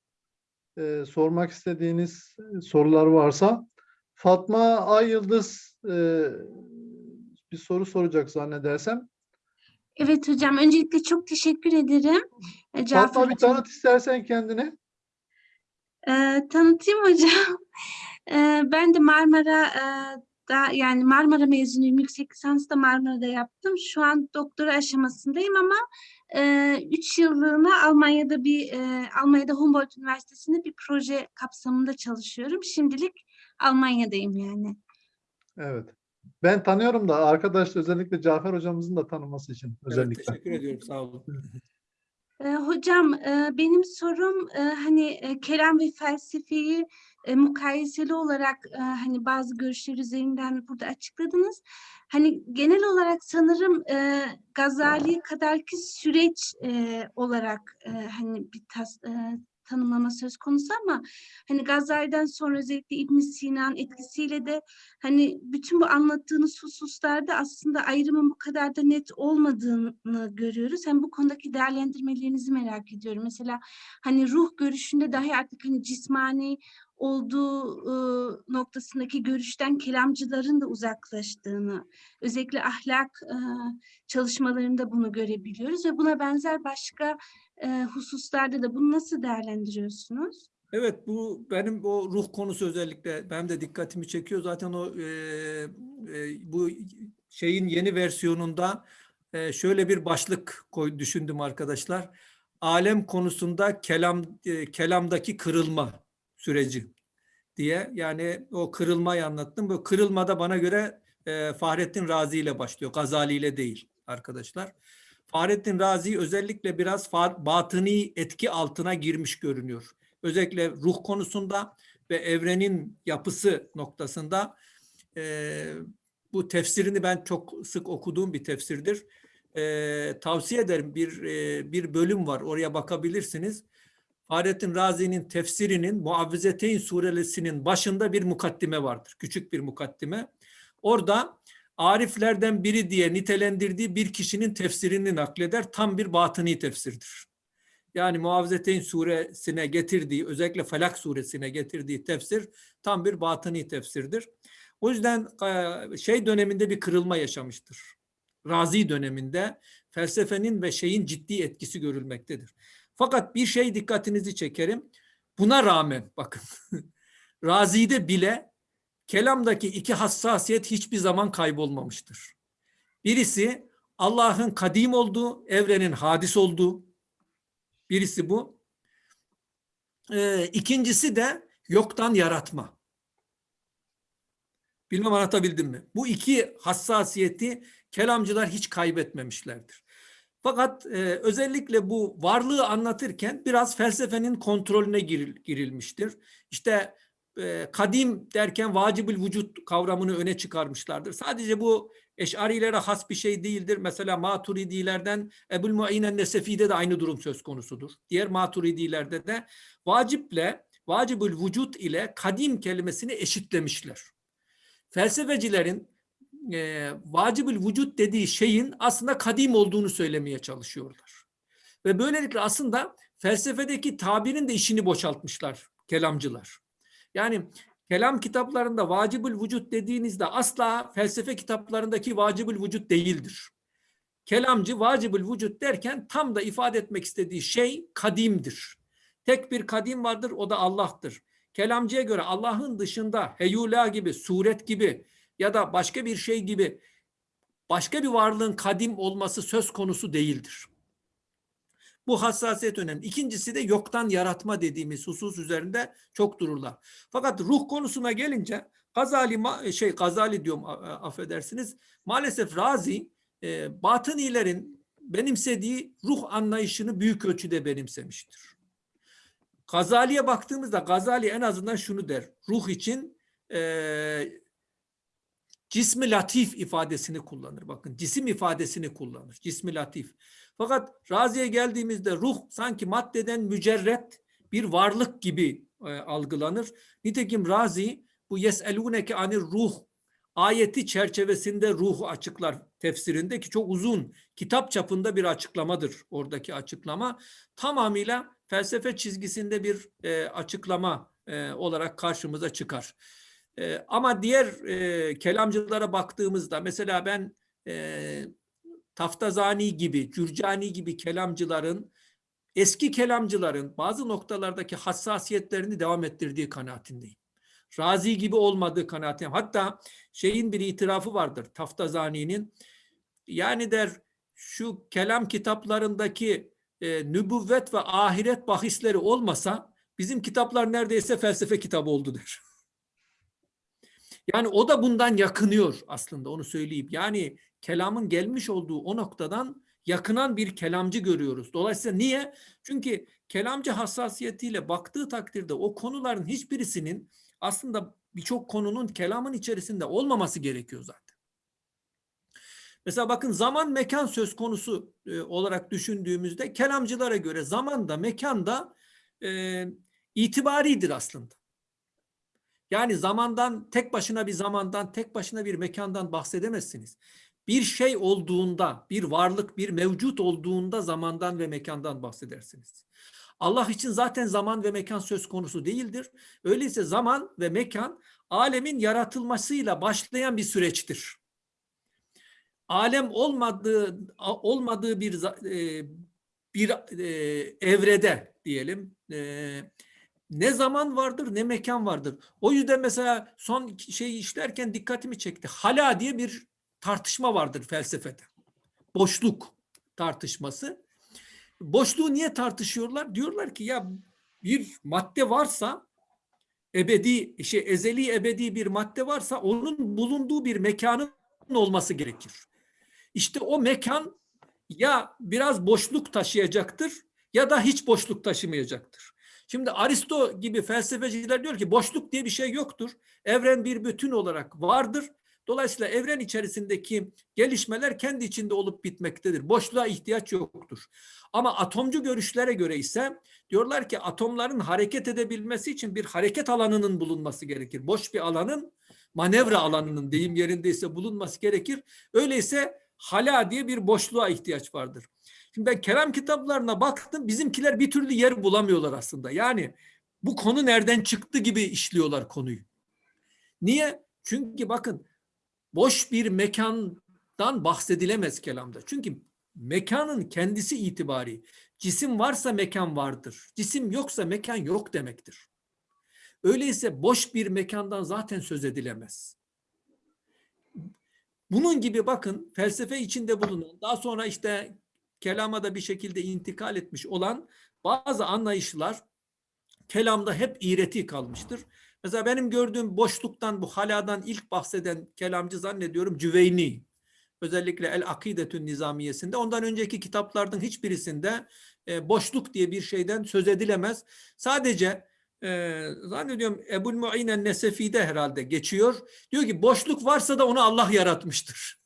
e, sormak istediğiniz sorular varsa. Fatma Ay Yıldız e, bir soru soracak zannedersem. Evet hocam, öncelikle çok teşekkür ederim. E, Fatma bir hocam. tanıt istersen kendini. Ee, tanıtayım hocam. Ee, ben de Marmara e, da yani Marmara mezunuyum. Yüksek lisansı da Marmara'da yaptım. Şu an doktora aşamasındayım ama 3 yıllığına Almanya'da bir e, Almanya'da Humboldt Üniversitesi'nde bir proje kapsamında çalışıyorum. Şimdilik Almanya'dayım yani. Evet. Ben tanıyorum da arkadaş özellikle Cafer hocamızın da tanıması için Evet, özellikle. teşekkür ediyorum. Sağ olun. Ee, hocam e, benim sorum e, hani e, kelam ve felsefeyi mukayeseli olarak hani bazı görüşler üzerinden burada açıkladınız. Hani genel olarak sanırım Gazali kadarki süreç olarak hani bir tas, tanımlama söz konusu ama hani Gazali'den sonra özellikle İbn Sina'nın etkisiyle de hani bütün bu anlattığınız hususlarda aslında ayrımın bu kadar da net olmadığını görüyoruz. Hem bu konudaki değerlendirmelerinizi merak ediyorum. Mesela hani ruh görüşünde dahi artık hani cismani olduğu e, noktasındaki görüşten kelamcıların da uzaklaştığını, özellikle ahlak e, çalışmalarında bunu görebiliyoruz ve buna benzer başka e, hususlarda da bunu nasıl değerlendiriyorsunuz? Evet bu benim o ruh konusu özellikle benim de dikkatimi çekiyor. Zaten o e, e, bu şeyin yeni versiyonunda e, şöyle bir başlık koy, düşündüm arkadaşlar. Alem konusunda kelam e, kelamdaki kırılma süreci diye yani o kırılmayı anlattım. Bu kırılmada bana göre e, Fahrettin Razi ile başlıyor. Gazali ile değil arkadaşlar. Fahrettin Razi özellikle biraz batıni etki altına girmiş görünüyor. Özellikle ruh konusunda ve evrenin yapısı noktasında e, bu tefsirini ben çok sık okuduğum bir tefsirdir. E, tavsiye ederim bir e, bir bölüm var oraya bakabilirsiniz. Fahrettin Razi'nin tefsirinin Muavvizeteyn suresinin başında bir mukaddime vardır. Küçük bir mukaddime. Orada ariflerden biri diye nitelendirdiği bir kişinin tefsirini nakleder. Tam bir batıni tefsirdir. Yani Muavvizeteyn suresine getirdiği, özellikle Felak suresine getirdiği tefsir tam bir batıni tefsirdir. O yüzden e, şey döneminde bir kırılma yaşamıştır. Razi döneminde felsefenin ve şeyin ciddi etkisi görülmektedir. Fakat bir şey dikkatinizi çekerim. Buna rağmen bakın Razi'de bile kelamdaki iki hassasiyet hiçbir zaman kaybolmamıştır. Birisi Allah'ın kadim olduğu, evrenin hadis olduğu. Birisi bu. Ee, ikincisi de yoktan yaratma. Bilmem anlatabildim mi? Bu iki hassasiyeti kelamcılar hiç kaybetmemişlerdir. Fakat e, özellikle bu varlığı anlatırken biraz felsefenin kontrolüne giril, girilmiştir. İşte e, kadim derken vacibül vücut kavramını öne çıkarmışlardır. Sadece bu eşarilere has bir şey değildir. Mesela maturidilerden Ebul Muayyen Nesefi'de de aynı durum söz konusudur. Diğer maturidilerde de vaciple, vacibül vücut ile kadim kelimesini eşitlemişler. Felsefecilerin e, vacibül vücut dediği şeyin aslında kadim olduğunu söylemeye çalışıyorlar. Ve böylelikle aslında felsefedeki tabirin de işini boşaltmışlar kelamcılar. Yani kelam kitaplarında vacibül vücut dediğinizde asla felsefe kitaplarındaki vacibül vücut değildir. Kelamcı vacibül vücut derken tam da ifade etmek istediği şey kadimdir. Tek bir kadim vardır o da Allah'tır. Kelamcıya göre Allah'ın dışında heyula gibi, suret gibi ya da başka bir şey gibi başka bir varlığın kadim olması söz konusu değildir. Bu hassasiyet önemli. İkincisi de yoktan yaratma dediğimiz husus üzerinde çok dururlar. Fakat ruh konusuna gelince Gazali şey Gazali diyorum affedersiniz. Maalesef Razi e, batınilerin benimsediği ruh anlayışını büyük ölçüde benimsemiştir. Gazali'ye baktığımızda Gazali en azından şunu der. Ruh için e, cismi latif ifadesini kullanır. Bakın cisim ifadesini kullanır. Cismi latif. Fakat Razi'ye geldiğimizde ruh sanki maddeden mücerret bir varlık gibi e, algılanır. Nitekim Razi bu yeseluneke anir ruh ayeti çerçevesinde ruhu açıklar tefsirinde ki çok uzun kitap çapında bir açıklamadır oradaki açıklama. Tamamıyla felsefe çizgisinde bir e, açıklama e, olarak karşımıza çıkar. E, ama diğer e, kelamcılara baktığımızda mesela ben e, Taftazani gibi, Cürcani gibi kelamcıların eski kelamcıların bazı noktalardaki hassasiyetlerini devam ettirdiği kanaatindeyim. Razi gibi olmadığı kanaatindeyim. Hatta şeyin bir itirafı vardır Taftazani'nin. Yani der şu kelam kitaplarındaki e, nübüvvet ve ahiret bahisleri olmasa bizim kitaplar neredeyse felsefe kitabı oldu der. Yani o da bundan yakınıyor aslında onu söyleyeyim. Yani kelamın gelmiş olduğu o noktadan yakınan bir kelamcı görüyoruz. Dolayısıyla niye? Çünkü kelamcı hassasiyetiyle baktığı takdirde o konuların hiçbirisinin aslında birçok konunun kelamın içerisinde olmaması gerekiyor zaten. Mesela bakın zaman mekan söz konusu e, olarak düşündüğümüzde kelamcılara göre zaman da mekan da e, itibaridir aslında. Yani zamandan tek başına bir zamandan tek başına bir mekandan bahsedemezsiniz. Bir şey olduğunda, bir varlık, bir mevcut olduğunda zamandan ve mekandan bahsedersiniz. Allah için zaten zaman ve mekan söz konusu değildir. Öyleyse zaman ve mekan alemin yaratılmasıyla başlayan bir süreçtir. Alem olmadığı olmadığı bir e, bir e, evrede diyelim e, ne zaman vardır ne mekan vardır. O yüzden mesela son şeyi işlerken dikkatimi çekti. Hala diye bir tartışma vardır felsefede. Boşluk tartışması. Boşluğu niye tartışıyorlar? Diyorlar ki ya bir madde varsa ebedi şey ezeli ebedi bir madde varsa onun bulunduğu bir mekanın olması gerekir. İşte o mekan ya biraz boşluk taşıyacaktır ya da hiç boşluk taşımayacaktır. Şimdi Aristo gibi felsefeciler diyor ki boşluk diye bir şey yoktur. Evren bir bütün olarak vardır. Dolayısıyla evren içerisindeki gelişmeler kendi içinde olup bitmektedir. Boşluğa ihtiyaç yoktur. Ama atomcu görüşlere göre ise diyorlar ki atomların hareket edebilmesi için bir hareket alanının bulunması gerekir. Boş bir alanın manevra alanının deyim yerindeyse bulunması gerekir. Öyleyse hala diye bir boşluğa ihtiyaç vardır. Şimdi ben kelam kitaplarına baktım. Bizimkiler bir türlü yer bulamıyorlar aslında. Yani bu konu nereden çıktı gibi işliyorlar konuyu. Niye? Çünkü bakın boş bir mekandan bahsedilemez kelamda. Çünkü mekanın kendisi itibari cisim varsa mekan vardır. Cisim yoksa mekan yok demektir. Öyleyse boş bir mekandan zaten söz edilemez. Bunun gibi bakın felsefe içinde bulunan daha sonra işte kelama da bir şekilde intikal etmiş olan bazı anlayışlar kelamda hep iğreti kalmıştır. Mesela benim gördüğüm boşluktan, bu haladan ilk bahseden kelamcı zannediyorum Cüveyni. Özellikle El Akidetün Nizamiyesinde. Ondan önceki kitaplardan hiçbirisinde e, boşluk diye bir şeyden söz edilemez. Sadece e, zannediyorum Ebul Mu'inen Nesefi'de herhalde geçiyor. Diyor ki boşluk varsa da onu Allah yaratmıştır.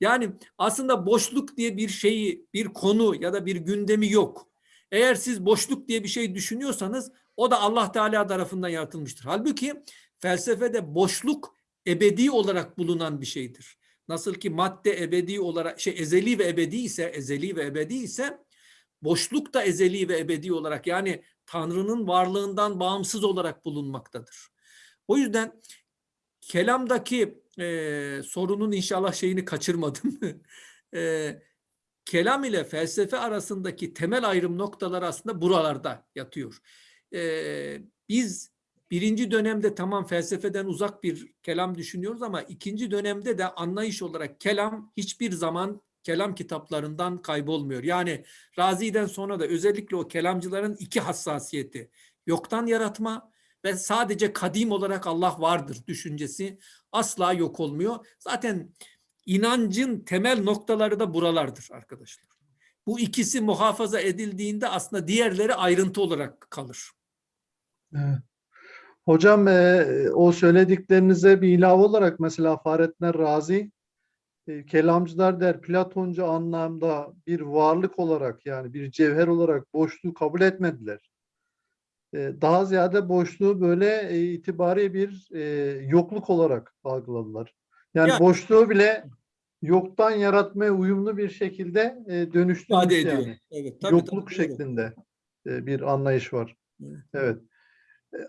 Yani aslında boşluk diye bir şeyi, bir konu ya da bir gündemi yok. Eğer siz boşluk diye bir şey düşünüyorsanız o da Allah Teala tarafından yaratılmıştır. Halbuki felsefede boşluk ebedi olarak bulunan bir şeydir. Nasıl ki madde ebedi olarak şey ezeli ve ebedi ise ezeli ve ebedi ise boşluk da ezeli ve ebedi olarak yani Tanrı'nın varlığından bağımsız olarak bulunmaktadır. O yüzden kelamdaki e, sorunun inşallah şeyini kaçırmadım. e, kelam ile felsefe arasındaki temel ayrım noktaları aslında buralarda yatıyor. E, biz birinci dönemde tamam felsefeden uzak bir kelam düşünüyoruz ama ikinci dönemde de anlayış olarak kelam hiçbir zaman kelam kitaplarından kaybolmuyor. Yani Razi'den sonra da özellikle o kelamcıların iki hassasiyeti. Yoktan yaratma ve sadece kadim olarak Allah vardır düşüncesi asla yok olmuyor. Zaten inancın temel noktaları da buralardır arkadaşlar. Bu ikisi muhafaza edildiğinde aslında diğerleri ayrıntı olarak kalır. Hocam e, o söylediklerinize bir ilave olarak mesela Fahrettin Razi e, kelamcılar der Platoncu anlamda bir varlık olarak yani bir cevher olarak boşluğu kabul etmediler. Daha ziyade boşluğu böyle e, itibari bir e, yokluk olarak algıladılar. Yani Ya- boşluğu bile yoktan yaratmaya uyumlu bir şekilde e, dönüştürmüş ediyor. yani. Evet, tabii, Yokluk tabii, doğru. şeklinde. e, bir anlayış var. Evet. Evet.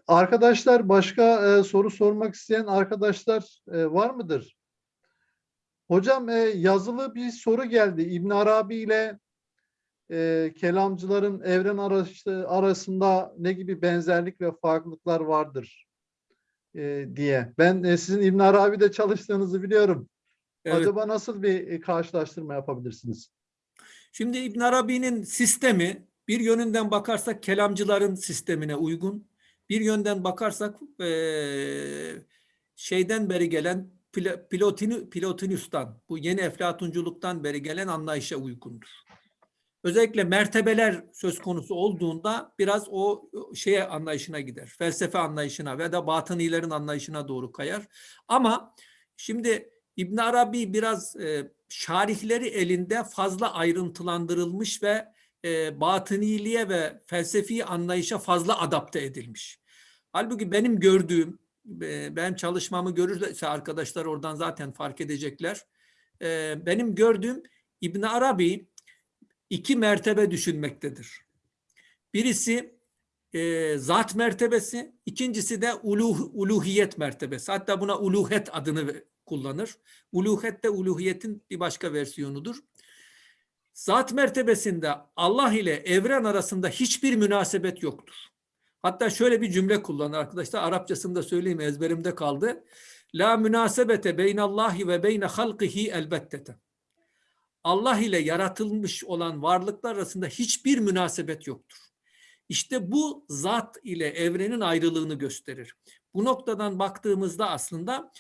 Arkadaşlar başka e, soru sormak isteyen arkadaşlar e, var mıdır? Hocam e, yazılı bir soru geldi. İbn Arabi ile e, kelamcıların evren arası, arasında ne gibi benzerlik ve farklılıklar vardır e, diye. Ben e, sizin İbn Arabi'de çalıştığınızı biliyorum. Evet. Acaba nasıl bir e, karşılaştırma yapabilirsiniz? Şimdi İbn Arabi'nin sistemi bir yönünden bakarsak kelamcıların sistemine uygun. Bir yönden bakarsak eee, şeyden beri gelen Plotini, Plotinus'tan, bu yeni Eflatunculuktan beri gelen anlayışa uygundur. Özellikle mertebeler söz konusu olduğunda biraz o şeye anlayışına gider. Felsefe anlayışına ve da batınilerin anlayışına doğru kayar. Ama şimdi İbn Arabi biraz e, şarihleri elinde fazla ayrıntılandırılmış ve e, batıniliğe ve felsefi anlayışa fazla adapte edilmiş. Halbuki benim gördüğüm, e, benim çalışmamı görürse arkadaşlar oradan zaten fark edecekler. E, benim gördüğüm İbn Arabi iki mertebe düşünmektedir. Birisi e, zat mertebesi, ikincisi de uluh, uluhiyet mertebesi. Hatta buna uluhet adını kullanır. Uluhet de uluhiyetin bir başka versiyonudur. Zat mertebesinde Allah ile evren arasında hiçbir münasebet yoktur. Hatta şöyle bir cümle kullanır arkadaşlar. Arapçasını da söyleyeyim ezberimde kaldı. La münasebete beynallahi ve beyne halkihi elbettete. Allah ile yaratılmış olan varlıklar arasında hiçbir münasebet yoktur. İşte bu zat ile evrenin ayrılığını gösterir. Bu noktadan baktığımızda aslında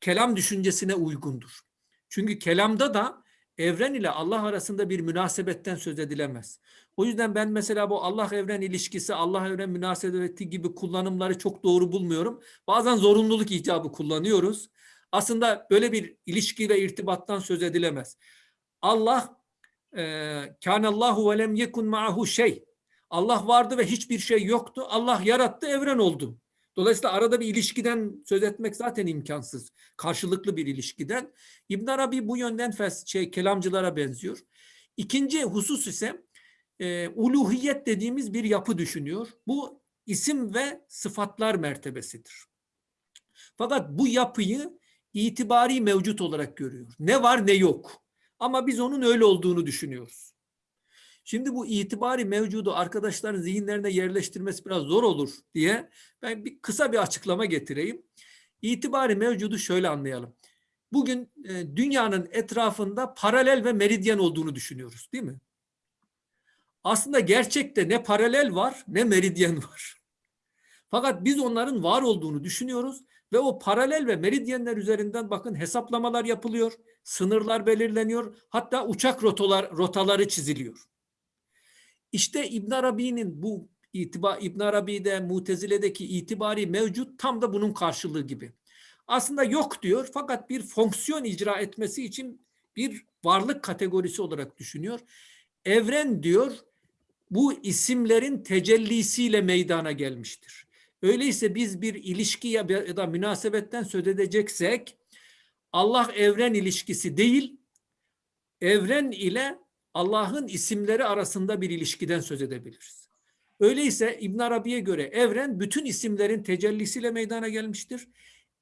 kelam düşüncesine uygundur. Çünkü kelamda da evren ile Allah arasında bir münasebetten söz edilemez. O yüzden ben mesela bu Allah evren ilişkisi, Allah evren münasebeti gibi kullanımları çok doğru bulmuyorum. Bazen zorunluluk icabı kullanıyoruz. Aslında böyle bir ilişki ve irtibattan söz edilemez. Allah kânallahu ve lem yekun ma'ahu şey. Allah vardı ve hiçbir şey yoktu. Allah yarattı, evren oldu. Dolayısıyla arada bir ilişkiden söz etmek zaten imkansız. Karşılıklı bir ilişkiden. İbn Arabi bu yönden fes şey kelamcılara benziyor. İkinci husus ise e, uluhiyet dediğimiz bir yapı düşünüyor. Bu isim ve sıfatlar mertebesidir. Fakat bu yapıyı itibari mevcut olarak görüyor. Ne var ne yok. Ama biz onun öyle olduğunu düşünüyoruz. Şimdi bu itibari mevcudu arkadaşların zihinlerine yerleştirmesi biraz zor olur diye ben bir kısa bir açıklama getireyim. İtibari mevcudu şöyle anlayalım. Bugün e, dünyanın etrafında paralel ve meridyen olduğunu düşünüyoruz değil mi? Aslında gerçekte ne paralel var ne meridyen var. Fakat biz onların var olduğunu düşünüyoruz ve o paralel ve meridyenler üzerinden bakın hesaplamalar yapılıyor, sınırlar belirleniyor, hatta uçak rotalar rotaları çiziliyor. İşte İbn Arabi'nin bu itibar İbn Arabi'de Mutezile'deki itibari mevcut tam da bunun karşılığı gibi. Aslında yok diyor fakat bir fonksiyon icra etmesi için bir varlık kategorisi olarak düşünüyor. Evren diyor bu isimlerin tecellisiyle meydana gelmiştir. Öyleyse biz bir ilişki ya da münasebetten söz edeceksek Allah evren ilişkisi değil, evren ile Allah'ın isimleri arasında bir ilişkiden söz edebiliriz. Öyleyse İbn Arabi'ye göre evren bütün isimlerin tecellisiyle meydana gelmiştir.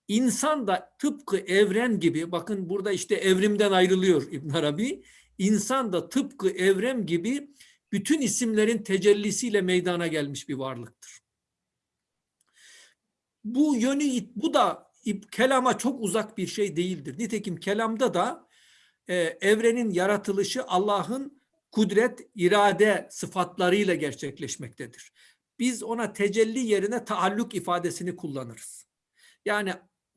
İnsan da tıpkı evren gibi, bakın burada işte evrimden ayrılıyor İbn Arabi. İnsan da tıpkı evren gibi bütün isimlerin tecellisiyle meydana gelmiş bir varlıktır. Bu yönü, bu da kelama çok uzak bir şey değildir. Nitekim kelamda da e, evrenin yaratılışı Allah'ın kudret, irade sıfatlarıyla gerçekleşmektedir. Biz ona tecelli yerine taalluk ifadesini kullanırız. Yani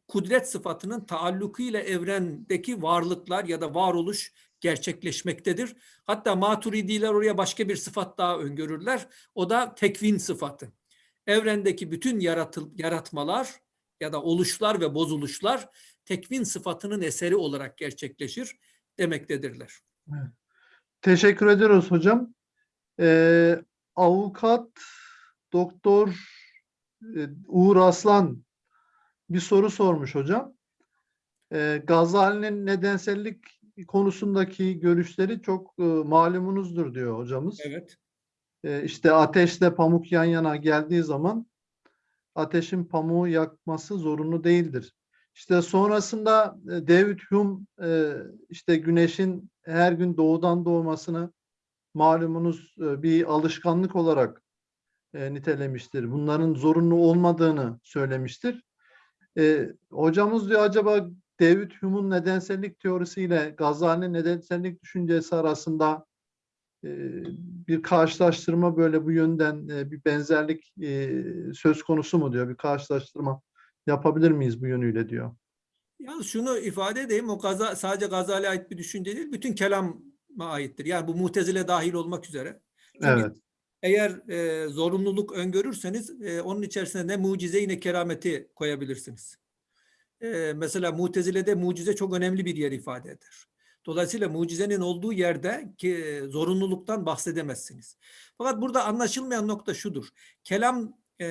kudret sıfatının taallukuyla evrendeki varlıklar ya da varoluş gerçekleşmektedir. Hatta maturidiler oraya başka bir sıfat daha öngörürler. O da tekvin sıfatı. Evrendeki bütün yaratıl, yaratmalar ya da oluşlar ve bozuluşlar tekvin sıfatının eseri olarak gerçekleşir demektedirler. Evet. Teşekkür ediyoruz hocam. Ee, avukat doktor e, Uğur Aslan bir soru sormuş hocam. Ee, Gazali'nin nedensellik konusundaki görüşleri çok e, malumunuzdur diyor hocamız. Evet. E, işte ateşle pamuk yan yana geldiği zaman ateşin pamuğu yakması zorunlu değildir. İşte sonrasında e, David Hume e, işte güneşin her gün doğudan doğmasını malumunuz e, bir alışkanlık olarak e, nitelemiştir. Bunların zorunlu olmadığını söylemiştir. Hocamız diyor acaba David Hume'un nedensellik teorisiyle Gazali'nin nedensellik düşüncesi arasında bir karşılaştırma böyle bu yönden e, bir benzerlik e, söz konusu mu diyor. Bir karşılaştırma yapabilir miyiz bu yönüyle diyor. Yalnız şunu ifade edeyim, o gaza, sadece Gazali'ye ait bir düşünce değil, bütün kelama aittir. Yani bu mutezile dahil olmak üzere. Çünkü Evet. eğer e, zorunluluk öngörürseniz e, onun içerisine ne mucize ne kerameti koyabilirsiniz. E, mesela mutezilede mucize çok önemli bir yer ifade eder. Dolayısıyla mucizenin olduğu yerde ki zorunluluktan bahsedemezsiniz. Fakat burada anlaşılmayan nokta şudur. Kelam e,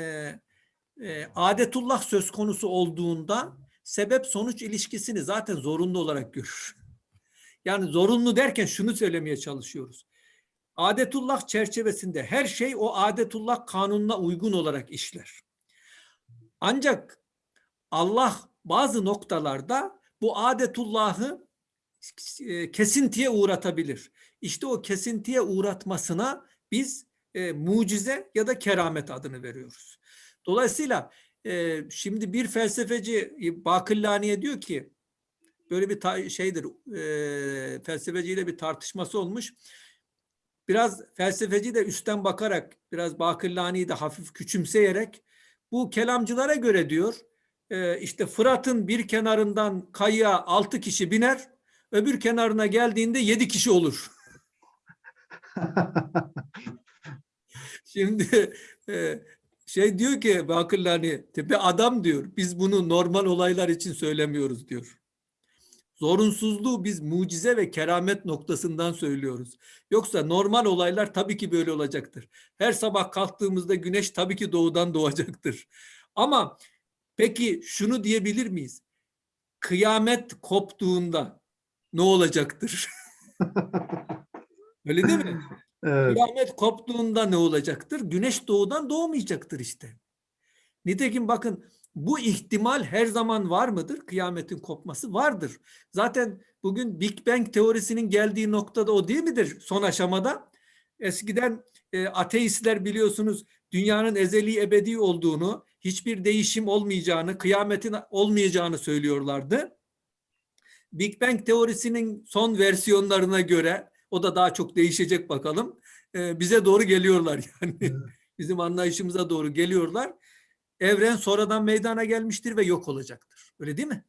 e, adetullah söz konusu olduğunda sebep sonuç ilişkisini zaten zorunlu olarak görür. Yani zorunlu derken şunu söylemeye çalışıyoruz. Adetullah çerçevesinde her şey o adetullah kanununa uygun olarak işler. Ancak Allah bazı noktalarda bu adetullahı e, kesintiye uğratabilir. İşte o kesintiye uğratmasına biz e, mucize ya da keramet adını veriyoruz. Dolayısıyla e, şimdi bir felsefeci Bakillani'ye diyor ki böyle bir şeydir e, felsefeciyle bir tartışması olmuş. Biraz felsefeci de üstten bakarak biraz Bakillani'yi de hafif küçümseyerek bu kelamcılara göre diyor e, işte Fırat'ın bir kenarından kayığa altı kişi biner öbür kenarına geldiğinde yedi kişi olur. Şimdi e, şey diyor ki Bakırlani tepe adam diyor biz bunu normal olaylar için söylemiyoruz diyor. Zorunsuzluğu biz mucize ve keramet noktasından söylüyoruz. Yoksa normal olaylar tabii ki böyle olacaktır. Her sabah kalktığımızda güneş tabii ki doğudan doğacaktır. Ama peki şunu diyebilir miyiz? Kıyamet koptuğunda ne olacaktır? Öyle değil mi? Evet. Kıyamet koptuğunda ne olacaktır? Güneş doğudan doğmayacaktır işte. Nitekim bakın bu ihtimal her zaman var mıdır? Kıyametin kopması vardır. Zaten bugün Big Bang teorisinin geldiği noktada o değil midir son aşamada? Eskiden e, ateistler biliyorsunuz dünyanın ezeli ebedi olduğunu, hiçbir değişim olmayacağını, kıyametin olmayacağını söylüyorlardı. Big Bang teorisinin son versiyonlarına göre o da daha çok değişecek bakalım. e, bize doğru geliyorlar yani. Evet. Bizim anlayışımıza doğru geliyorlar. Evren sonradan meydana gelmiştir ve yok olacaktır. Öyle değil mi?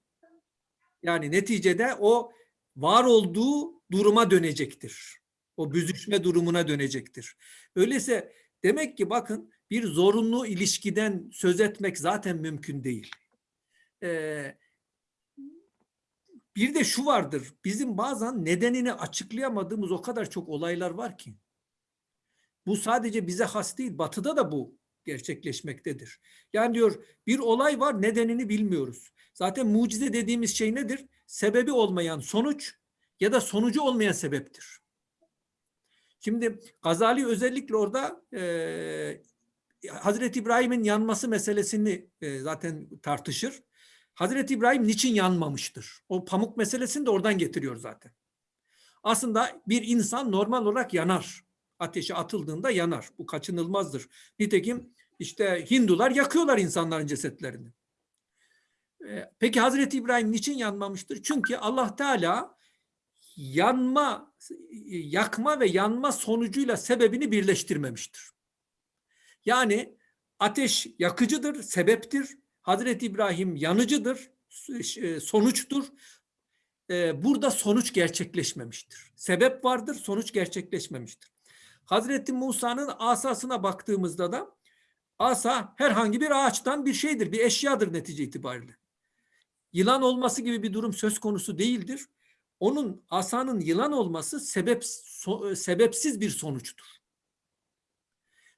Yani neticede o var olduğu duruma dönecektir. O büzüşme durumuna dönecektir. Öyleyse demek ki bakın bir zorunlu ilişkiden söz etmek zaten mümkün değil. Ee, bir de şu vardır. Bizim bazen nedenini açıklayamadığımız o kadar çok olaylar var ki. Bu sadece bize has değil. Batı'da da bu gerçekleşmektedir. Yani diyor bir olay var nedenini bilmiyoruz. Zaten mucize dediğimiz şey nedir? Sebebi olmayan sonuç ya da sonucu olmayan sebeptir. Şimdi Gazali özellikle orada e, Hazreti İbrahim'in yanması meselesini e, zaten tartışır. Hazreti İbrahim niçin yanmamıştır? O pamuk meselesini de oradan getiriyor zaten. Aslında bir insan normal olarak yanar. Ateşe atıldığında yanar. Bu kaçınılmazdır. Nitekim işte Hindular yakıyorlar insanların cesetlerini. Ee, Peki Hazreti İbrahim niçin yanmamıştır? Çünkü Allah Teala yanma, yakma ve yanma sonucuyla sebebini birleştirmemiştir. Yani ateş yakıcıdır, sebeptir. Hazreti İbrahim yanıcıdır, e, sonuçtur. Ee, Burada sonuç gerçekleşmemiştir. Sebep vardır, sonuç gerçekleşmemiştir. Hazreti Musa'nın asasına baktığımızda da asa herhangi bir ağaçtan bir şeydir, bir eşyadır netice itibariyle. Yılan olması gibi bir durum söz konusu değildir. Onun asanın yılan olması sebep so- sebepsiz bir sonuçtur.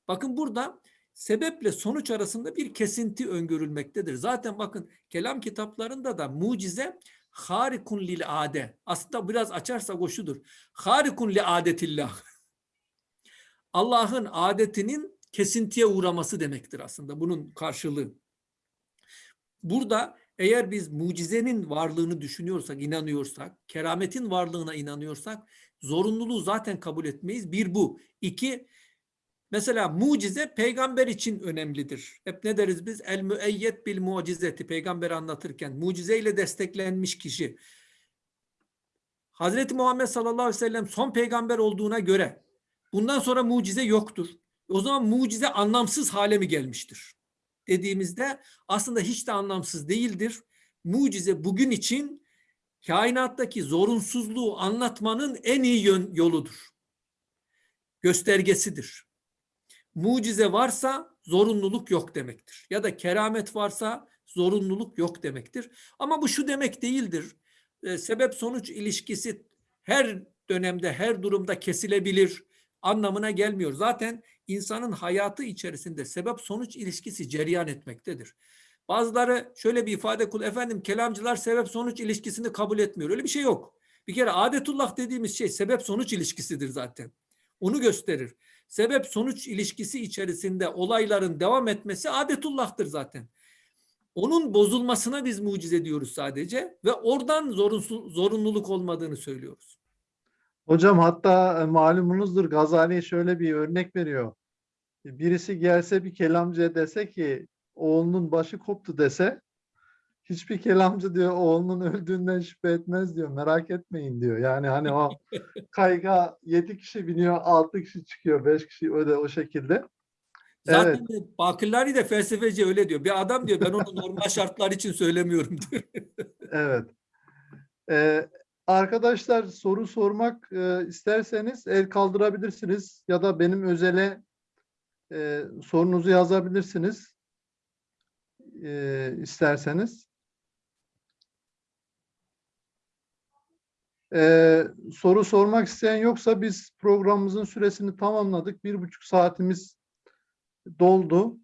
Bakın burada sebeple sonuç arasında bir kesinti öngörülmektedir. Zaten bakın kelam kitaplarında da mucize harikun lil ade. Aslında biraz açarsak o şudur. Harikun li adetillah. Allah'ın adetinin kesintiye uğraması demektir aslında bunun karşılığı. Burada eğer biz mucizenin varlığını düşünüyorsak, inanıyorsak, kerametin varlığına inanıyorsak zorunluluğu zaten kabul etmeyiz. Bir bu. İki, mesela mucize peygamber için önemlidir. Hep ne deriz biz? El müeyyet bil mucizeti peygamberi anlatırken mucizeyle desteklenmiş kişi. Hazreti Muhammed sallallahu aleyhi ve sellem son peygamber olduğuna göre bundan sonra mucize yoktur. O zaman mucize anlamsız hale mi gelmiştir? Dediğimizde aslında hiç de anlamsız değildir. Mucize bugün için kainattaki zorunsuzluğu anlatmanın en iyi yoludur. Göstergesidir. Mucize varsa zorunluluk yok demektir. Ya da keramet varsa zorunluluk yok demektir. Ama bu şu demek değildir. E, sebep sonuç ilişkisi her dönemde, her durumda kesilebilir anlamına gelmiyor. Zaten insanın hayatı içerisinde sebep sonuç ilişkisi cereyan etmektedir. Bazıları şöyle bir ifade kul efendim kelamcılar sebep sonuç ilişkisini kabul etmiyor. Öyle bir şey yok. Bir kere adetullah dediğimiz şey sebep sonuç ilişkisidir zaten. Onu gösterir. Sebep sonuç ilişkisi içerisinde olayların devam etmesi adetullah'tır zaten. Onun bozulmasına biz mucize diyoruz sadece ve oradan zorunsuz, zorunluluk olmadığını söylüyoruz. Hocam hatta e, malumunuzdur Gazali şöyle bir örnek veriyor. Birisi gelse bir kelamcıya dese ki oğlunun başı koptu dese hiçbir kelamcı diyor oğlunun öldüğünden şüphe etmez diyor. Merak etmeyin diyor. Yani hani o kayga 7 kişi biniyor, 6 kişi çıkıyor, 5 kişi öyle o şekilde. Zaten Bakırlari de felsefeci öyle diyor. Bir adam diyor ben onu normal şartlar için söylemiyorum diyor. Evet. Ee, arkadaşlar soru sormak e, isterseniz el kaldırabilirsiniz ya da benim özele e, sorunuzu yazabilirsiniz e, isterseniz. Ee, soru sormak isteyen yoksa biz programımızın süresini tamamladık. Bir buçuk saatimiz doldu.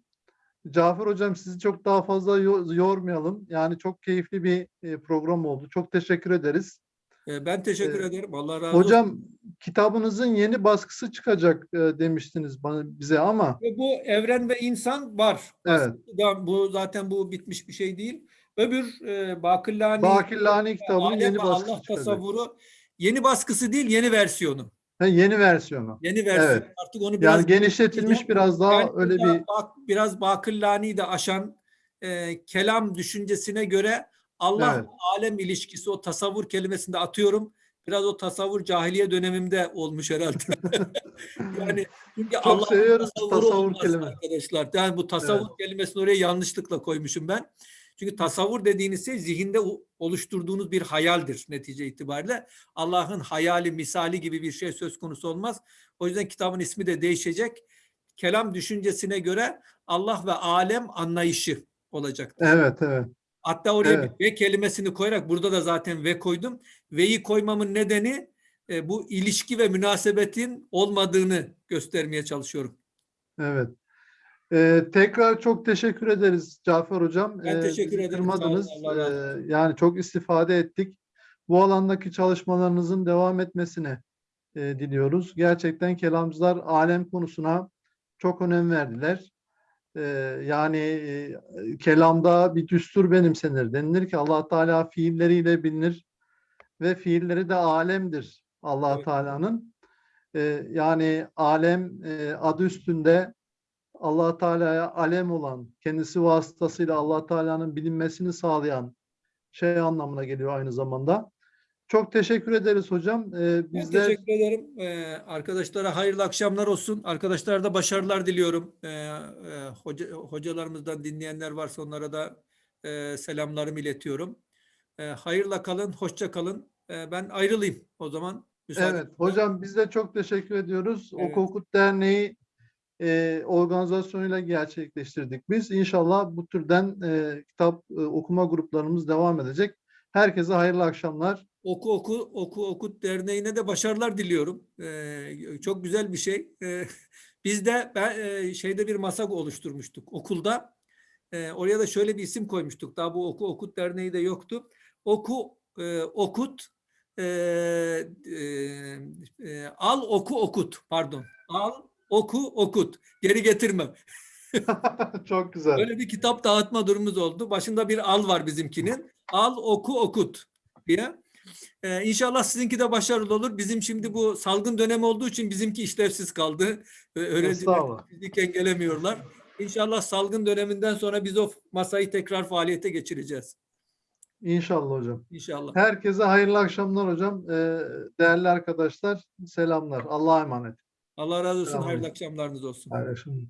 Cafer Hocam sizi çok daha fazla yo- yormayalım. Yani çok keyifli bir e, program oldu. Çok teşekkür ederiz. Ee, Ben teşekkür Ee, ederim. Allah razı olsun. Hocam kitabınızın yeni baskısı çıkacak e, demiştiniz bana bize ama bu evren ve insan var. Evet. Aslında bu zaten bu bitmiş bir şey değil. Öbür e, Bakırlani Bakirlani kitabının yeni baskısı Allah tasavvuru yeni baskısı değil yeni versiyonu. Ha, yeni versiyonu. Yeni versiyon. Evet. Artık onu biraz Yani genişletilmiş biraz daha Yani öyle bir bak, biraz Bakırlani'yi de aşan e, kelam düşüncesine göre Allah Evet. alem ilişkisi o tasavvur kelimesini de atıyorum. Biraz o tasavvur cahiliye dönemimde olmuş herhalde. yani çünkü tasavvuru tasavvur olmaz kelime. arkadaşlar. Yani bu tasavvur kelimesini oraya yanlışlıkla koymuşum ben. Çünkü tasavvur dediğiniz şey zihinde oluşturduğunuz bir hayaldir netice itibariyle. Allah'ın hayali, misali gibi bir şey söz konusu olmaz. O yüzden kitabın ismi de değişecek. Kelam düşüncesine göre Allah ve alem anlayışı olacaktır. evet evet. Hatta oraya Evet. ve kelimesini koyarak burada da zaten ve koydum. Ve'yi koymamın nedeni e, bu ilişki ve münasebetin olmadığını göstermeye çalışıyorum. Evet. Ee, tekrar çok teşekkür ederiz Cafer Hocam. Ben Ee, teşekkür bizi ederim. Kırmadınız. Ee, yani çok istifade ettik. Bu alandaki çalışmalarınızın devam etmesini e, diliyoruz. Gerçekten kelamcılar alem konusuna çok önem verdiler. Ee, yani e, kelamda bir düstur benimsenir. Denilir ki allah Teala fiilleriyle bilinir ve fiilleri de alemdir allah Evet. Teala'nın. Ee, yani alem e, adı üstünde allah Teala'ya alem olan, kendisi vasıtasıyla allah Teala'nın bilinmesini sağlayan şey anlamına geliyor aynı zamanda. Çok teşekkür ederiz hocam. Ee, Ben bizler teşekkür ederim. Ee, arkadaşlara hayırlı akşamlar olsun. Arkadaşlara da başarılar diliyorum. Ee, e, hoca, hocalarımızdan dinleyenler varsa onlara da e, selamlarımı iletiyorum. Ee, hayırla kalın, hoşça kalın. Ee, ben ayrılayım o zaman. Müsaadenizle. Evet hocam biz de çok teşekkür ediyoruz. Evet. Oku Okut Derneği e, organizasyonuyla gerçekleştirdik biz. İnşallah bu türden e, kitap e, okuma gruplarımız devam edecek. Herkese hayırlı akşamlar. Oku Oku Oku Okut Derneği'ne de başarılar diliyorum. Ee, çok güzel bir şey. Ee, biz de ben e, şeyde bir masa oluşturmuştuk okulda. Ee, oraya da şöyle bir isim koymuştuk. Daha bu Oku Okut Derneği de yoktu. Oku e, Okut e, e, e, Al Oku Okut pardon. Al oku, okut. Geri getirmem. Çok güzel. Böyle bir kitap dağıtma durumumuz oldu. Başında bir al var bizimkinin. Al, oku, okut diye. Ee, inşallah sizinki de başarılı olur. Bizim şimdi bu salgın dönemi olduğu için bizimki işlevsiz kaldı. Ee, Öğrenciler Estağfurullah. fiziken gelemiyorlar. İnşallah salgın döneminden sonra biz o masayı tekrar faaliyete geçireceğiz. İnşallah hocam. İnşallah. Herkese hayırlı akşamlar hocam. Ee, değerli arkadaşlar selamlar. Allah'a emanet. Allah razı olsun. Selam. Hayırlı akşamlarınız olsun. Hayırlı akşamlar.